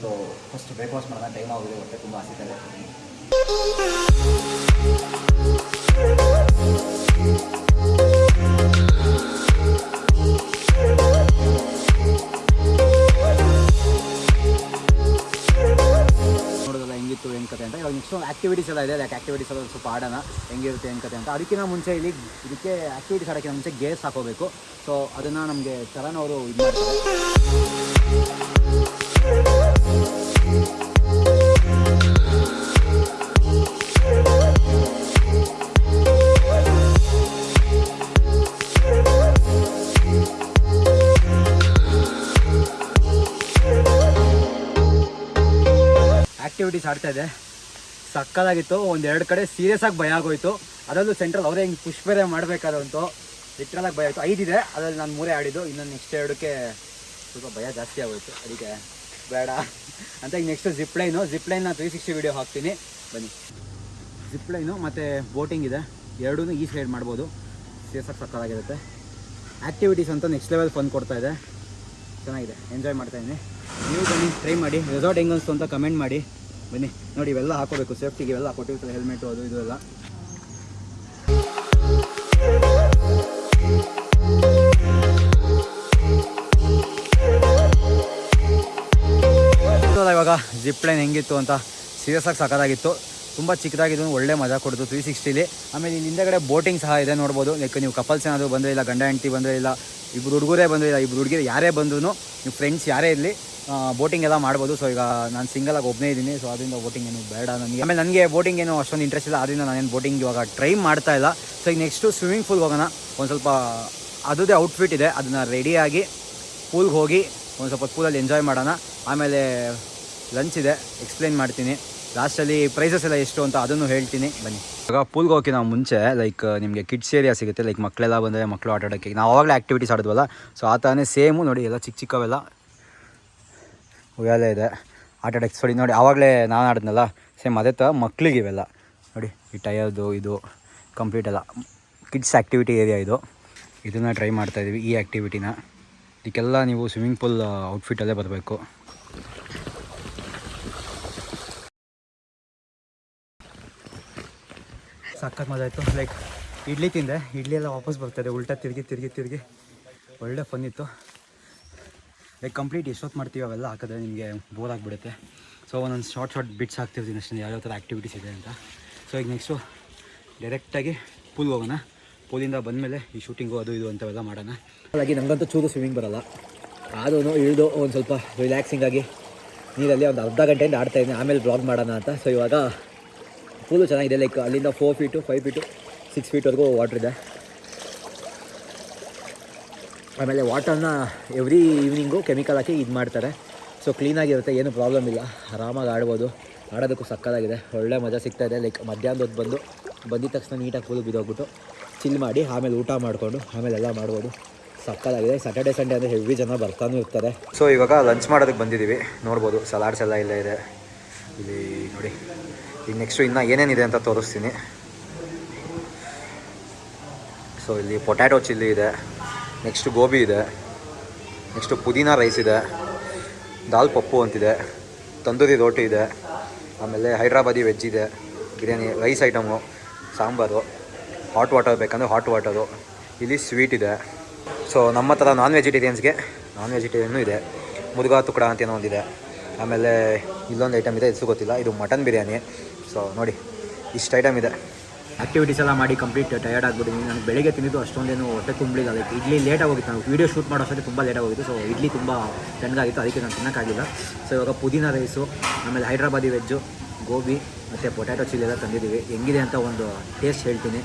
ಸೊ ಫಸ್ಟ್ ಬ್ರೇಕ್ಫಾಸ್ಟ್ ಮಾಡೋಣ. ಟೈಮ್ ಆಗಿದೆ ಹೊಟ್ಟೆ ತುಂಬ ಹಸಿತಾ ಇದೆ. ಹೆಂಗಿತ್ತು ಏನು ಕಥೆ ಇವಾಗ ಆಕ್ಟಿವಿಟೀಸ್ ಎಲ್ಲ ಇದೆ. ಲೈಕ್ ಆಕ್ಟಿವಿಟೀಸ್ ಎಲ್ಲ ಸ್ವಲ್ಪ ಆಡೋಣ, ಹೆಂಗಿರುತ್ತೆ ಏನು ಕತೆ ಅಂತ. ಅದಕ್ಕಿಂತ ಮುಂಚೆ ಇಲ್ಲಿ ಇದಕ್ಕೆ ಆಕ್ಟಿವಿಟೀಸ್ ಆಡೋಕ್ಕಿಂತ ಮುಂಚೆ ಗೇರ್ಸ್ ಹಾಕೋಬೇಕು ಸೊ ಅದನ್ನು ನಮಗೆ ಚರಣ್ ಅವರು ಇದು ಮಾಡ್ತಾರೆ ಆ್ಯಕ್ಟಿವಿಟೀಸ್ ಆಡ್ತಾ ಇದೆ. ಸಕ್ಕದಾಗಿತ್ತು ಒಂದೆರಡು ಕಡೆ ಸೀರಿಯಸ್ ಆಗಿ ಭಯ ಆಗೋಯ್ತು. ಅದರಲ್ಲೂ ಸೆಂಟ್ರಲ್ ಅವರೇ ಹಿಂಗೆ ಪುಷ್ ಬೇರೆ ಮಾಡಬೇಕಾದಂತು ಲಿಟ್ರಲಾಗಿ ಭಯ ಆಯಿತು. ಐದಿದೆ ಅದರಲ್ಲಿ ನಾನು ಮೂರೇ ಆಡಿದ್ದು. ಇನ್ನೊಂದು ನೆಕ್ಸ್ಟ್ ಎರಡಕ್ಕೆ ಸ್ವಲ್ಪ ಭಯ ಜಾಸ್ತಿ ಆಗೋಯ್ತು. ಅದಕ್ಕೆ ಬೇಡ. ಅಂತ ಈಗ next zip line zip line three sixty video ಹಾಕ್ತೀನಿ. ಬನ್ನಿ. ಜಿಪ್ ಲೈನು ಮತ್ತು ಬೋಟಿಂಗ್ ಇದೆ. ಎರಡೂ ಈ ಸೈಡ್ ಮಾಡ್ಬೋದು. ಸೇರ್ಸಕ್ಕೆ ಆಗಿ ಸಕ್ಕದಾಗಿರುತ್ತೆ ಆ್ಯಕ್ಟಿವಿಟೀಸ್ ಅಂತ ನೆಕ್ಸ್ಟ್ ಲೆವೆಲ್ ಫನ್ ಕೊಡ್ತಾ ಇದೆ. ಚೆನ್ನಾಗಿದೆ. ಎಂಜಾಯ್ ಮಾಡ್ತಾ ಇದ್ದೀನಿ. ನೀವು ಬನ್ನಿ ಟ್ರೈ ಮಾಡಿ. ರೆಸಾರ್ಟ್ ಹೆಂಗೆ ಅನಿಸ್ತು ಅಂತ ಕಮೆಂಟ್ ಮಾಡಿ. ಬನ್ನಿ. ನೋಡಿ, ಇವೆಲ್ಲ ಹಾಕೋಬೇಕು. ಸೇಫ್ಟಿಗೆ ಇವೆಲ್ಲ ಕೊಟ್ಟಿರ್ತಾರೆ ಹೆಲ್ಮೆಟು ಅದು ಇದು ಎಲ್ಲ. ಇವಾಗ ಜಿಪ್ ಲೈನ್ ಹೆಂಗಿತ್ತು ಅಂತ ಸೀರಿಯಸ್ ಆಗಿ ಸಕ್ಕದಾಗಿತ್ತು ತುಂಬ ಚಿಕ್ಕದಾಗಿದ್ದು, ಒಳ್ಳೆ ಮಜಾ ಕೊಡ್ತು ತ್ರೀ ಸಿಕ್ಸ್ಟಿಲಿ ಆಮೇಲೆ ಇಲ್ಲಿ ಹಿಂದೆಗಡೆ ಬೋಟಿಂಗ್ ಸಹ ಇದೆ ನೋಡ್ಬೋದು. ಲೈಕ್ ನೀವು ಕಪಲ್ಸ್ ಏನಾದರೂ ಬಂದರೆ ಇಲ್ಲ, ಗಂಡ, ಹೆಂಡತಿ ಬಂದರೆ ಇಲ್ಲ ಇಬ್ಬರು ಹುಡುಗರೇ ಬಂದರೆ ಇಲ್ಲ ಇಬ್ಬರು ಹುಡುಗಿರು ಯಾರೇ ಬಂದ್ರೂ ನೀವು ಫ್ರೆಂಡ್ಸ್ ಯಾರೇ ಇರಲಿ ಬೋಟಿಂಗ್ ಎಲ್ಲ ಮಾಡ್ಬೋದು. ಸೊ ಈಗ ನಾನು ಸಿಂಗಲಾಗಿ ಒಬ್ಬನೇ ಇದ್ದೀನಿ ಸೊ ಅದರಿಂದ ಬೋಟಿಂಗ್ ಏನು ಬೇಡ ನನಗೆ. ಆಮೇಲೆ ನನಗೆ ಬೋಟಿಂಗ್ ಏನು ಅಷ್ಟೊಂದು ಇಂಟ್ರೆಸ್ಟ್ ಇಲ್ಲ ಅದರಿಂದ ನಾನೇನು ಬೋಟಿಂಗ್ ಇವಾಗ ಟ್ರೈ ಮಾಡ್ತಾ ಇಲ್ಲ. ಸೊ ಈಗ ನೆಕ್ಸ್ಟು ಸ್ವಿಮ್ಮಿಂಗ್ ಪೂಲ್ಗೆ ಹೋಗೋಣ. ಒಂದು ಸ್ವಲ್ಪ ಅದೇ ಔಟ್ಫಿಟ್ ಇದೆ, ಅದನ್ನು ರೆಡಿಯಾಗಿ ಪೂಲ್ಗೆ ಹೋಗಿ ಒಂದು ಸ್ವಲ್ಪ ಪೂಲಲ್ಲಿ ಎಂಜಾಯ್ ಮಾಡೋಣ. ಆಮೇಲೆ ಲಂಚ್ ಇದೆ ಎಕ್ಸ್ಪ್ಲೈನ್ ಮಾಡ್ತೀನಿ. ಲಾಸ್ಟಲ್ಲಿ ಪ್ರೈಸಸ್ ಎಲ್ಲ ಎಷ್ಟು ಅಂತ ಅದನ್ನು ಹೇಳ್ತೀನಿ, ಬನ್ನಿ. ಇವಾಗ ಪೂಲ್ಗೆ ನಾವು ಮುಂಚೆ ಲೈಕ್ ನಿಮಗೆ ಕಿಡ್ಸ್ ಏರಿಯಾ ಸಿಗುತ್ತೆ ಲೈಕ್ ಮಕ್ಕಳೆಲ್ಲ ಬಂದರೆ ಮಕ್ಕಳು ಆಟ ಆಡೋಕ್ಕೆ. ನಾವು ಆವಾಗಲೇ ಆ್ಯಕ್ಟಿವಿಟೀಸ್ ಆಡಿದ್ವಲ್ಲ ಸೊ ಆ ಥರನೇ ಸೇಮು ನೋಡಿ, ಎಲ್ಲ ಚಿಕ್ಕ ಚಿಕ್ಕವೆಲ್ಲ ಉಯ್ಯಾಲೆ ಇದೆ. ಆಟ ಆಡೋಕ್ಕೆ ಸರಿ ನೋಡಿ, ಆವಾಗಲೇ ನಾನು ಆಡಿದ್ನಲ್ಲ ಸೇಮ್ ಅದೇ ಥರ ಮಕ್ಕಳಿಗೆ ಇವೆಲ್ಲ. ನೋಡಿ, ಈ ಟಯರ್ದು ಇದು ಕಂಪ್ಲೀಟ್ ಎಲ್ಲ. ಕಿಡ್ಸ್ ಆ್ಯಕ್ಟಿವಿಟಿ ಏರಿಯಾ ಇದು. ಇದನ್ನು ಟ್ರೈ ಮಾಡ್ತಾಯಿದ್ದೀವಿ ಈ ಆ್ಯಕ್ಟಿವಿಟಿನ ಇದಕ್ಕೆಲ್ಲ ನೀವು ಸ್ವಿಮ್ಮಿಂಗ್ ಪೂಲ್ ಔಟ್ಫಿಟ್ಟಲ್ಲೇ ಬರಬೇಕು. ಸಖತ್ ಮಜಾ ಆಯಿತು. ಲೈಕ್ ಇಡ್ಲಿ ತಿಂದೆ. ಇಡ್ಲಿ ಎಲ್ಲ ವಾಪಸ್ ಬರ್ತದೆ. ಉಲ್ಟಾ ತಿರುಗಿ ತಿರುಗಿ ತಿರುಗಿ. ಒಳ್ಳೆ ಫನ್ ಇತ್ತು. ಲೈಕ್ ಕಂಪ್ಲೀಟ್ ಎಷ್ಟೊತ್ತು ಮಾಡ್ತೀವಿ ಅವೆಲ್ಲ ಹಾಕಿದ್ರೆ ನಿಮಗೆ ಬೋರ್ ಆಗಿಬಿಡುತ್ತೆ. ಸೊ ಒಂದೊಂದು ಶಾರ್ಟ್ ಶಾರ್ಟ್ ಬಿಟ್ಸ್ ಹಾಕ್ತಿರ್ತೀನಿ ಅಷ್ಟೇ. ಯಾವ್ಯಾವ ಥರ ಆ್ಯಕ್ಟಿವಿಟೀಸ್ ಇದೆ ಅಂತ. ಸೊ ಈಗ ನೆಕ್ಸ್ಟು ಡೈರೆಕ್ಟಾಗಿ ಪೂಲ್ಗೆ ಹೋಗೋಣ. ಪೂಲಿಂದ ಬಂದಮೇಲೆ ಈ ಶೂಟಿಂಗು ಅದು ಇದು ಅಂತವೆಲ್ಲ ಮಾಡೋಣ. ಹಾಗಾಗಿ ನನಗಂತೂ ಚೂರು ಸ್ವಿಮ್ಮಿಂಗ್ ಬರಲ್ಲ. ಆದೂ ಇಳಿದು ಒಂದು ಸ್ವಲ್ಪ ರಿಲ್ಯಾಕ್ಸಿಂಗ್ ಆಗಿ ನೀರಲ್ಲಿ ಒಂದು ಅರ್ಧ ಗಂಟೆಯಿಂದ ಆಡ್ತಾ ಇದ್ದೀನಿ. ಆಮೇಲೆ ಬ್ಲಾಗ್ ಮಾಡೋಣ ಅಂತ. ಸೊ ಇವಾಗ ಪೂಲು ಚೆನ್ನಾಗಿದೆ ಲೈಕ್ ಅಲ್ಲಿಂದ four feet five feet six ಫೀಟ್ವರೆಗೂ water ಇದೆ. ಆಮೇಲೆ ವಾಟರ್ನ ಎವ್ರಿ ಈವ್ನಿಂಗು ಕೆಮಿಕಲ್ ಹಾಕಿ ಇದು ಮಾಡ್ತಾರೆ. ಸೊ ಕ್ಲೀನಾಗಿರುತ್ತೆ ಏನು ಪ್ರಾಬ್ಲಮ್ ಇಲ್ಲ. ಆರಾಮಾಗಿ ಆಡ್ಬೋದು. ಆಡೋದಕ್ಕೂ ಸಕ್ಕತ್ತಾಗಿದೆ. ಒಳ್ಳೆ ಮಜಾ ಇದೆ. ಲೈಕ್ ಮಧ್ಯಾಹ್ನದ ಬಂದು, ಬಂದಿದ ತಕ್ಷಣ ನೀಟಾಗಿ ಫುಲ್ ಬಿದ್ದೋಗ್ಬಿಟ್ಟು ಚಿಲ್ ಮಾಡಿ, ಆಮೇಲೆ ಊಟ ಮಾಡಿಕೊಂಡು, ಆಮೇಲೆ ಎಲ್ಲ ಮಾಡ್ಬೋದು. ಸಕ್ಕತ್ತಾಗಿದೆ. ಸ್ಯಾಟರ್ಡೆ ಸಂಡೇ ಅಂದರೆ ಹೆವಿ ಜನ ಬರ್ತಾನೂ ಇರ್ತಾರೆ. ಸೊ ಇವಾಗ ಲಂಚ್ ಮಾಡೋದಕ್ಕೆ ಬಂದಿದ್ದೀವಿ ನೋಡ್ಬೋದು ಸಲಾಡ್ಸ್ ಎಲ್ಲ ಇಲ್ಲ ಇದೆ. ಇಲ್ಲಿ ನೋಡಿ. ಈಗ ನೆಕ್ಸ್ಟು ಇನ್ನೂ ಏನೇನಿದೆ ಅಂತ ತೋರಿಸ್ತೀನಿ. ಸೊ ಇಲ್ಲಿ ಪೊಟ್ಯಾಟೊ ಚಿಲ್ಲಿ ಇದೆ ನೆಕ್ಸ್ಟು ಗೋಬಿ ಇದೆ ನೆಕ್ಸ್ಟು ಪುದೀನ ರೈಸ್ ಇದೆ, ದಾಲ್ ಪಪ್ಪು ಅಂತಿದೆ, ತಂದೂರಿ ರೋಟಿ ಇದೆ, ಆಮೇಲೆ ಹೈದ್ರಾಬಾದಿ ವೆಜ್ ಇದೆ, biryani rice item sambar hot water ಬೇಕಂದರೆ ಹಾಟ್ ವಾಟರು ಇಲ್ಲಿ ಸ್ವೀಟ್ ಇದೆ. ಸೊ ನಮ್ಮ ಥರ ನಾನ್ ವೆಜಿಟೇರಿಯನ್ಸ್ಗೆ ನಾನ್ ವೆಜಿಟೇರಿಯನ್ನು ಇದೆ. ಮುದುಗಾ ತುಕಡ ಅಂತ ಏನೋ ಒಂದಿದೆ. ಆಮೇಲೆ ಇಲ್ಲೊಂದು ಐಟಮ್ ಇದೆ ಹೆಸರು ಗೊತ್ತಿಲ್ಲ. ಇದು ಮಟನ್ ಬಿರಿಯಾನಿ. ಸೊ ನೋಡಿ, ಇಷ್ಟು ಐಟಮ್ ಇದೆ. ಆ್ಯಕ್ಟಿವಿಟೀಸ್ ಎಲ್ಲ ಮಾಡಿ ಕಂಪ್ಲೀಟ್ ಟಯರ್ಡ್ ಆಗಿಬಿಟ್ಟಿದ್ದೀನಿ ನಾನು ಬೆಳಗ್ಗೆ ತಿಂದಿದ್ದು ಅಷ್ಟೊಂದೇನು ಹೊಟ್ಟೆ ತುಂಬಲಿಲ್ಲ ಲೈಕ್ ಇಡ್ಲಿ ಲೇಟಾಗಿ ಹೋಗಿತ್ತು ನಾವು ವೀಡಿಯೋ ಶೂಟ್ ಮಾಡೋ ಅಷ್ಟೊತ್ತಿಗೆ ತುಂಬ ಲೇಟಾಗಿ ಹೋಗಿತ್ತು ಸೊ ಇಡ್ಲಿ ತುಂಬ ತಣ್ಣಗಾಗಿತ್ತು ಅದಕ್ಕೆ ನಾನು ತಿನ್ನೋಕ್ಕಾಗಿಲ್ಲ ಸೊ ಇವಾಗ ಪುದೀನ ರೈಸು ಆಮೇಲೆ ಹೈದ್ರಾಬಾದಿ ವೆಜ್ಜು ಗೋಬಿ ಮತ್ತು ಪೊಟ್ಯಾಟೊ ಚಿಲ್ಲಿ ಎಲ್ಲ ತಂದಿದ್ದೀವಿ. ಹೆಂಗಿದೆ ಅಂತ ಒಂದು ಟೇಸ್ಟ್ ಹೇಳ್ತೀನಿ.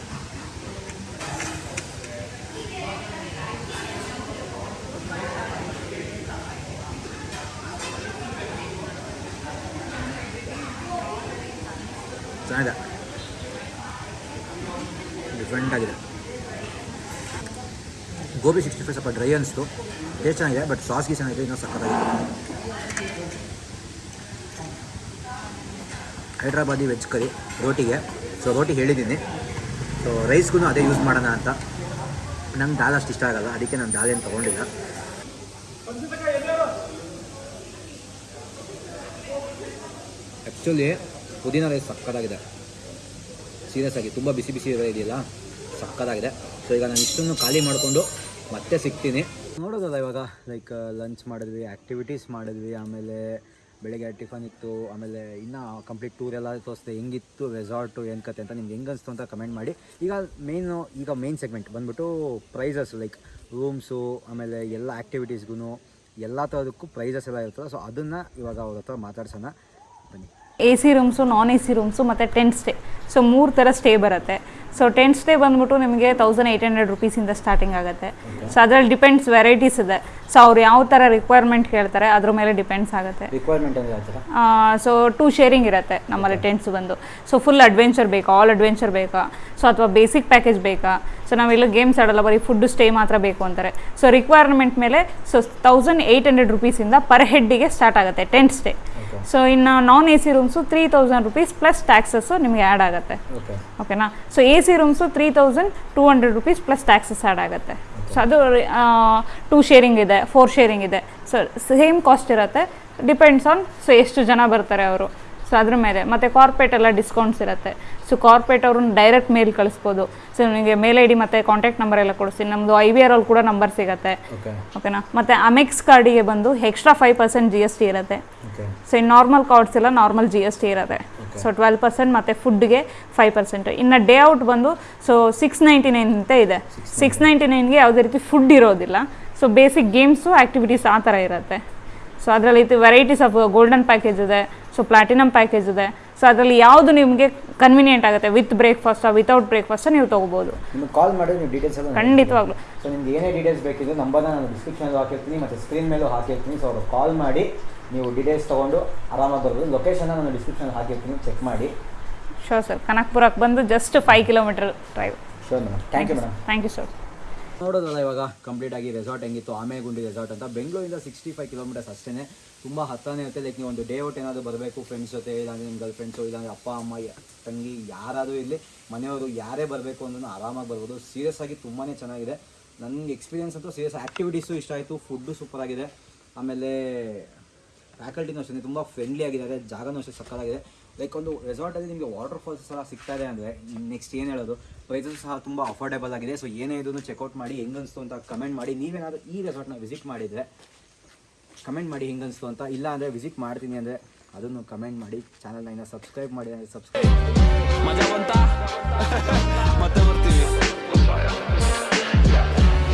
ಚೆನ್ನಾಗಿದೆ. ಡಿಫ್ರೆಂಟ್ ಆಗಿದೆ. ಗೋಬಿ ಸಿಕ್ಸ್ಟಿ ಫೈವ್ ಸ್ವಲ್ಪ ಡ್ರೈ ಅನಿಸ್ತು. ಟೇಸ್ಟ್ ಚೆನ್ನಾಗಿದೆ ಬಟ್ ಸಾಸ್ಗೆ ಚೆನ್ನಾಗಿದೆ, ಇನ್ನೂ ಸಕ್ಕತ್ತಾಗಿದೆ ಹೈದ್ರಾಬಾದಿ ವೆಜ್ ಕರಿ ರೋಟಿಗೆ. ಸೊ ರೋಟಿ ಹೇಳಿದ್ದೀನಿ. ಸೊ ರೈಸ್ಗೂ ಅದೇ ಯೂಸ್ ಮಾಡೋಣ ಅಂತ. ನಂಗೆ ದಾಲ್ ಅಷ್ಟು ಇಷ್ಟ ಆಗಲ್ಲ, ಅದಕ್ಕೆ ನಾನು ದಾಲ್ ಏನು ತೊಗೊಂಡಿಲ್ಲ. ಆ್ಯಕ್ಚುಲಿ ಪುದೀನ ರೈಸ್ ಸಕ್ಕತ್ತಾಗಿದೆ. ಸೀರಿಯಸ್ ಆಗಿ ತುಂಬ ಬಿಸಿ ಬಿಸಿ ಇದೆಯಲ್ಲ, ಸಕ್ಕತ್ತಾಗಿದೆ. ಸೊ ಈಗ ನಾನು ಇಷ್ಟನ್ನು ಖಾಲಿ ಮಾಡಿಕೊಂಡು ಮತ್ತೆ ಸಿಗ್ತೀನಿ. ನೋಡೋದಲ್ಲ ಇವಾಗ ಲೈಕ್ ಲಂಚ್ ಮಾಡಿದ್ವಿ ಆ್ಯಕ್ಟಿವಿಟೀಸ್ ಮಾಡಿದ್ವಿ, ಆಮೇಲೆ ಬೆಳಗ್ಗೆ ಟಿಫನ್ ಇತ್ತು, ಆಮೇಲೆ ಇನ್ನೂ ಕಂಪ್ಲೀಟ್ ಟೂರ್ ಎಲ್ಲ ತೋರಿಸ್ದೆ, ಹೆಂಗಿತ್ತು ರೆಸಾರ್ಟು ಏನು ಕತೆ ಅಂತ ನಿಮ್ಗೆ ಹೆಂಗೆ ಅಂತ ಕಮೆಂಟ್ ಮಾಡಿ. ಈಗ ಮೇಯ್ನು ಈಗ ಮೇಯ್ನ್ ಸೆಗ್ಮೆಂಟ್ ಬಂದ್ಬಿಟ್ಟು ಪ್ರೈಸಸ್ ಲೈಕ್ ರೂಮ್ಸು ಆಮೇಲೆ ಎಲ್ಲ ಆ್ಯಕ್ಟಿವಿಟೀಸ್ಗೂ ಎಲ್ಲ ಥರದಕ್ಕೂ ಪ್ರೈಸಸ್ ಎಲ್ಲ ಇರ್ತದೆ ಸೊ ಅದನ್ನು ಇವಾಗ ಅವ್ರ ಹತ್ರ ಮಾತಾಡ್ಸೋಣ. A C rooms non A C rooms ಮತ್ತು ಟೆಂಟ್ ಸ್ಟೇ ಸೊ ಮೂರು ಥರ ಸ್ಟೇ ಬರುತ್ತೆ. ಸೊ ಟೆಂಟ್ ಸ್ಟೇ ಬಂದ್ಬಿಟ್ಟು ನಿಮಗೆ ತೌಸಂಡ್ ಏಯ್ಟ್ ಹಂಡ್ರೆಡ್ ರುಪೀಸಿಂದ ಸ್ಟಾರ್ಟಿಂಗ್ ಆಗುತ್ತೆ. ಸೊ ಅದರಲ್ಲಿ ಡಿಪೆಂಡ್ಸ್ ವೆರೈಟೀಸ್ ಇದೆ. ಸೊ ಅವ್ರು ಯಾವ ಥರ ರಿಕ್ವೈರ್ಮೆಂಟ್ ಕೇಳ್ತಾರೆ ಅದ್ರ ಮೇಲೆ ಡಿಪೆಂಡ್ಸ್ ಆಗುತ್ತೆ. ರಿಕ್ವೈರ್ಮೆಂಟ್ ಸೊ ಟೂ ಶೇರಿಂಗ್ ಇರುತ್ತೆ ನಮ್ಮಲ್ಲಿ ಟೆಂಟ್ಸ್ ಬಂದು. ಸೊ ಫುಲ್ ಅಡ್ವೆಂಚರ್ ಬೇಕಾ ಆಲ್ ಅಡ್ವೆಂಚರ್ ಬೇಕಾ? ಸೊ ಅಥವಾ ಬೇಸಿಕ್ ಪ್ಯಾಕೇಜ್ ಬೇಕಾ? ಸೊ ನಾವೆಲ್ಲ ಗೇಮ್ಸ್ ಆಡಲ್ಲ ಬರೀ ಫುಡ್ ಸ್ಟೇ ಮಾತ್ರ ಬೇಕು ಅಂತಾರೆ. ಸೊ ರಿಕ್ವೈರ್ಮೆಂಟ್ ಮೇಲೆ ಸೊ ತೌಸಂಡ್ ಏಯ್ಟ್ ಹಂಡ್ರೆಡ್ ರುಪೀಸಿಂದ ಪರ್ ಹೆಡ್ಡಿಗೆ ಸ್ಟಾರ್ಟ್ ಆಗುತ್ತೆ ಟೆಂಟ್ ಸ್ಟೇ ಸೊ ಇನ್ನು non A C rooms three thousand rupees plus taxes ನಿಮಗೆ ಆ್ಯಡ್ ಆಗುತ್ತೆ. ಓಕೆ ಓಕೆನಾ so A C rooms three thousand two hundred rupees plus taxes add ಆಗುತ್ತೆ. So ಅದು two sharing ಇದೆ four sharing ಇದೆ. So same cost ಇರುತ್ತೆ. Depends on so ಎಷ್ಟು ಜನ ಬರ್ತಾರೆ ಅವರು. ಸೊ ಅದ್ರ ಮೇಲೆ. ಮತ್ತು ಕಾರ್ಪೊರೇಟ್ ಎಲ್ಲ ಡಿಸ್ಕೌಂಟ್ಸ್ ಇರುತ್ತೆ. ಸೊ ಕಾರ್ಪೊರೇಟ್ ಅವ್ರನ್ನ ಡೈರೆಕ್ಟ್ ಮೇಲ್ ಕಳಿಸ್ಬೋದು. ಸೊ ನಿಮಗೆ ಮೇಲ್ ಐ ಡಿ ಮತ್ತು ಕಾಂಟ್ಯಾಕ್ಟ್ ನಂಬರ್ ಎಲ್ಲ ಕೊಡಿಸ್ತೀನಿ. ನಮ್ಮದು ಐ ವಿ ಆರ್ ಅಲ್ಲಿ ಕೂಡ ನಂಬರ್ ಸಿಗುತ್ತೆ. ಓಕೆ ಓಕೆನಾ ಮತ್ತು ಅಮೆಕ್ಸ್ ಕಾರ್ಡಿಗೆ ಬಂದು extra five percent G S T ಇರುತ್ತೆ. ಸೊ ಇನ್ನು ನಾರ್ಮಲ್ ಕಾರ್ಡ್ಸ್ ಎಲ್ಲ ನಾರ್ಮಲ್ ಜಿ ಎಸ್ ಟಿ ಇರುತ್ತೆ. ಸೊ ಟ್ವೆಲ್ ಪರ್ಸೆಂಟ್ ಮತ್ತು ಫುಡ್ಗೆ ಫೈವ್ ಪರ್ಸೆಂಟ್ ಇನ್ನು ಡೇ ಔಟ್ ಬಂದು ಸೊ ಸಿಕ್ಸ್ ನೈಂಟಿ ನೈನ್ ಅಂತ ಇದೆ ಸಿಕ್ಸ್ ನೈಂಟಿ ನೈನ್ಗೆ ಯಾವುದೇ ರೀತಿ ಫುಡ್ ಇರೋದಿಲ್ಲ. ಸೊ ಬೇಸಿಕ್ ಗೇಮ್ಸು ಆ್ಯಕ್ಟಿವಿಟೀಸ್ ಆ ಥರ ಇರುತ್ತೆ. ಸೊ ಅದರಲ್ಲಿ ಇದು ವೆರೈಟೀಸ್ ಆಫ್ ಗೋಲ್ಡನ್ ಪ್ಯಾಕೇಜ್ ಇದೆ. ಸೊ ಪ್ಲಾಟಿನಮ್ ಪ್ಯಾಕೇಜ್ ಇದೆ. ಸೊ ಅದರಲ್ಲಿ ಯಾವುದು ನಿಮಗೆ ಕನ್ವಿನಿಯೆಂಟ್ ಆಗುತ್ತೆ? ವಿತ್ ಬ್ರೇಕ್ಫಾಸ್ಟಾ ವಿತೌಟ್ ಬ್ರೇಕ್ಫಾಸ್ಟ್ ನೀವು ತೊಗೋಬೋದು. ನಿಮಗೆ ಕಾಲ್ ಮಾಡಿ ನೀವು ಡೀಟೇಲ್ಸ್ ಖಂಡಿತವಾಗ್ಲು ಖಂಡಿತವಾಗ್ಲೂ. ಸೊ ನಿಮ್ಗೆ ಏನೇ ಡೀಟೇಲ್ಸ್ ಬೇಕಿದ್ರೆ ನಂಬರ್ನ ನಾನು ಡಿಸ್ಕ್ರಿಪ್ಷನ್ ಹಾಕಿರ್ತೀನಿ ಮತ್ತು ಸ್ಕ್ರೀನ್ ಮೇಲೂ ಹಾಕಿರ್ತೀನಿ. ಸೊ ಅವ್ರು ಕಾಲ್ ಮಾಡಿ ನೀವು ಡೀಟೇಲ್ಸ್ ತೊಗೊಂಡು ಆರಾಮಾಗಿ ಬರ್ಬೋದು ಲೊಕೇಶನ್ನ ನಾನು ಡಿಸ್ಕ್ರಿಪ್ಷನ್ ಹಾಕಿರ್ತೀನಿ ಚೆಕ್ ಮಾಡಿ. ಶೋರ್ ಸರ್ ಕನಕ್ಪುರಕ್ಕೆ ಬಂದು just five kilometre drive sure madam thank you madam thank you sir ನೋಡೋದಲ್ಲ ಇವಾಗ ಕಂಪ್ಲೀಟ್ ಆಗಿ ರೆಸಾರ್ಟ್ ಹೆಂಗಿತ್ತು, ಆಮೇಗುಂಡಿ ರೆಸಾರ್ಟ್ ಅಂತ. ಬೆಂಗಳೂರಿಂದ ಸಿಕ್ಸ್ಟಿ ಫೈವ್ ಕಿಲೋಮೀಟರ್ಸ್ ಅಷ್ಟೇ ತುಂಬ ಹತ್ತನೇ ಇರುತ್ತೆ ಲೈಕ್ ನೀವು ಒಂದು ಡೇ ಔಟ್ ಏನಾದರೂ ಬರಬೇಕು ಫ್ರೆಂಡ್ಸ್ ಜೊತೆ, ಇಲ್ಲಾಂದರೆ ನಿಮ್ಮ ಗರ್ಲ್ ಫ್ರೆಂಡ್ಸು ಇಲ್ಲಾಂದರೆ ಅಪ್ಪ, ಅಮ್ಮ, ತಂಗಿ, ಯಾರಾದರೂ ಇರಲಿ, ಮನೆಯವರು ಯಾರೇ ಬರಬೇಕು ಅಂದ್ರೂ ಆರಾಮಾಗಿ ಬರ್ಬೋದು. ಸೀರಿಯಸ್ ಆಗಿ ತುಂಬಾ ಚೆನ್ನಾಗಿದೆ. ನನಗೆ ಎಕ್ಸ್ಪೀರಿಯನ್ಸ್ ಅಂತೂ ಸೀರಿಯಸ್ ಆ್ಯಕ್ಟಿವಿಟೀಸು ಇಷ್ಟ ಆಯಿತು ಫುಡ್ಡು ಸೂಪರ್ ಆಗಿದೆ. ಆಮೇಲೆ ಫ್ಯಾಕಲ್ಟಿನೂ ಅಷ್ಟೇ, ತುಂಬ ಫ್ರೆಂಡ್ಲಿ ಆಗಿದ್ದಾರೆ, ಜಾಗನೂ ಅಷ್ಟೇ ಸಕ್ಕತ್ತಾಗಿದೆ. ಲೈಕ್ ಒಂದು ರೆಸಾರ್ಟಲ್ಲಿ ನಿಮಗೆ ವಾಟರ್ ಫಾಲ್ಸ್ ಎಲ್ಲ ಸಿಗ್ತಾ ಇದೆ ಅಂದರೆ ನೆಕ್ಸ್ಟ್ ಏನು ಹೇಳೋದು? ಪ್ರೈಸಸ್ ಸಹ ತುಂಬ ಅಫೋರ್ಡೆಬಲ್ ಆಗಿದೆ. ಸೊ ಏನೇ ಇದನ್ನು ಚೆಕ್ಔಟ್ ಮಾಡಿ ಹೆಂಗನ್ಸ್ತು ಅಂತ ಕಮೆಂಟ್ ಮಾಡಿ. ನೀವೇನಾದರೂ ಈ ರೆಸಾರ್ಟ್ನ ವಿಸಿಟ್ ಮಾಡಿದರೆ ಕಮೆಂಟ್ ಮಾಡಿ ಹೆಂಗನ್ಸ್ತು ಅಂತ. ಇಲ್ಲ ಅಂದರೆ ವಿಸಿಟ್ ಮಾಡ್ತೀನಿ ಅಂದರೆ ಅದನ್ನು ಕಮೆಂಟ್ ಮಾಡಿ. ಚಾನಲ್ನ ಸಬ್ಸ್ಕ್ರೈಬ್ ಮಾಡಿ. Subscribe [LAUGHS] subscribe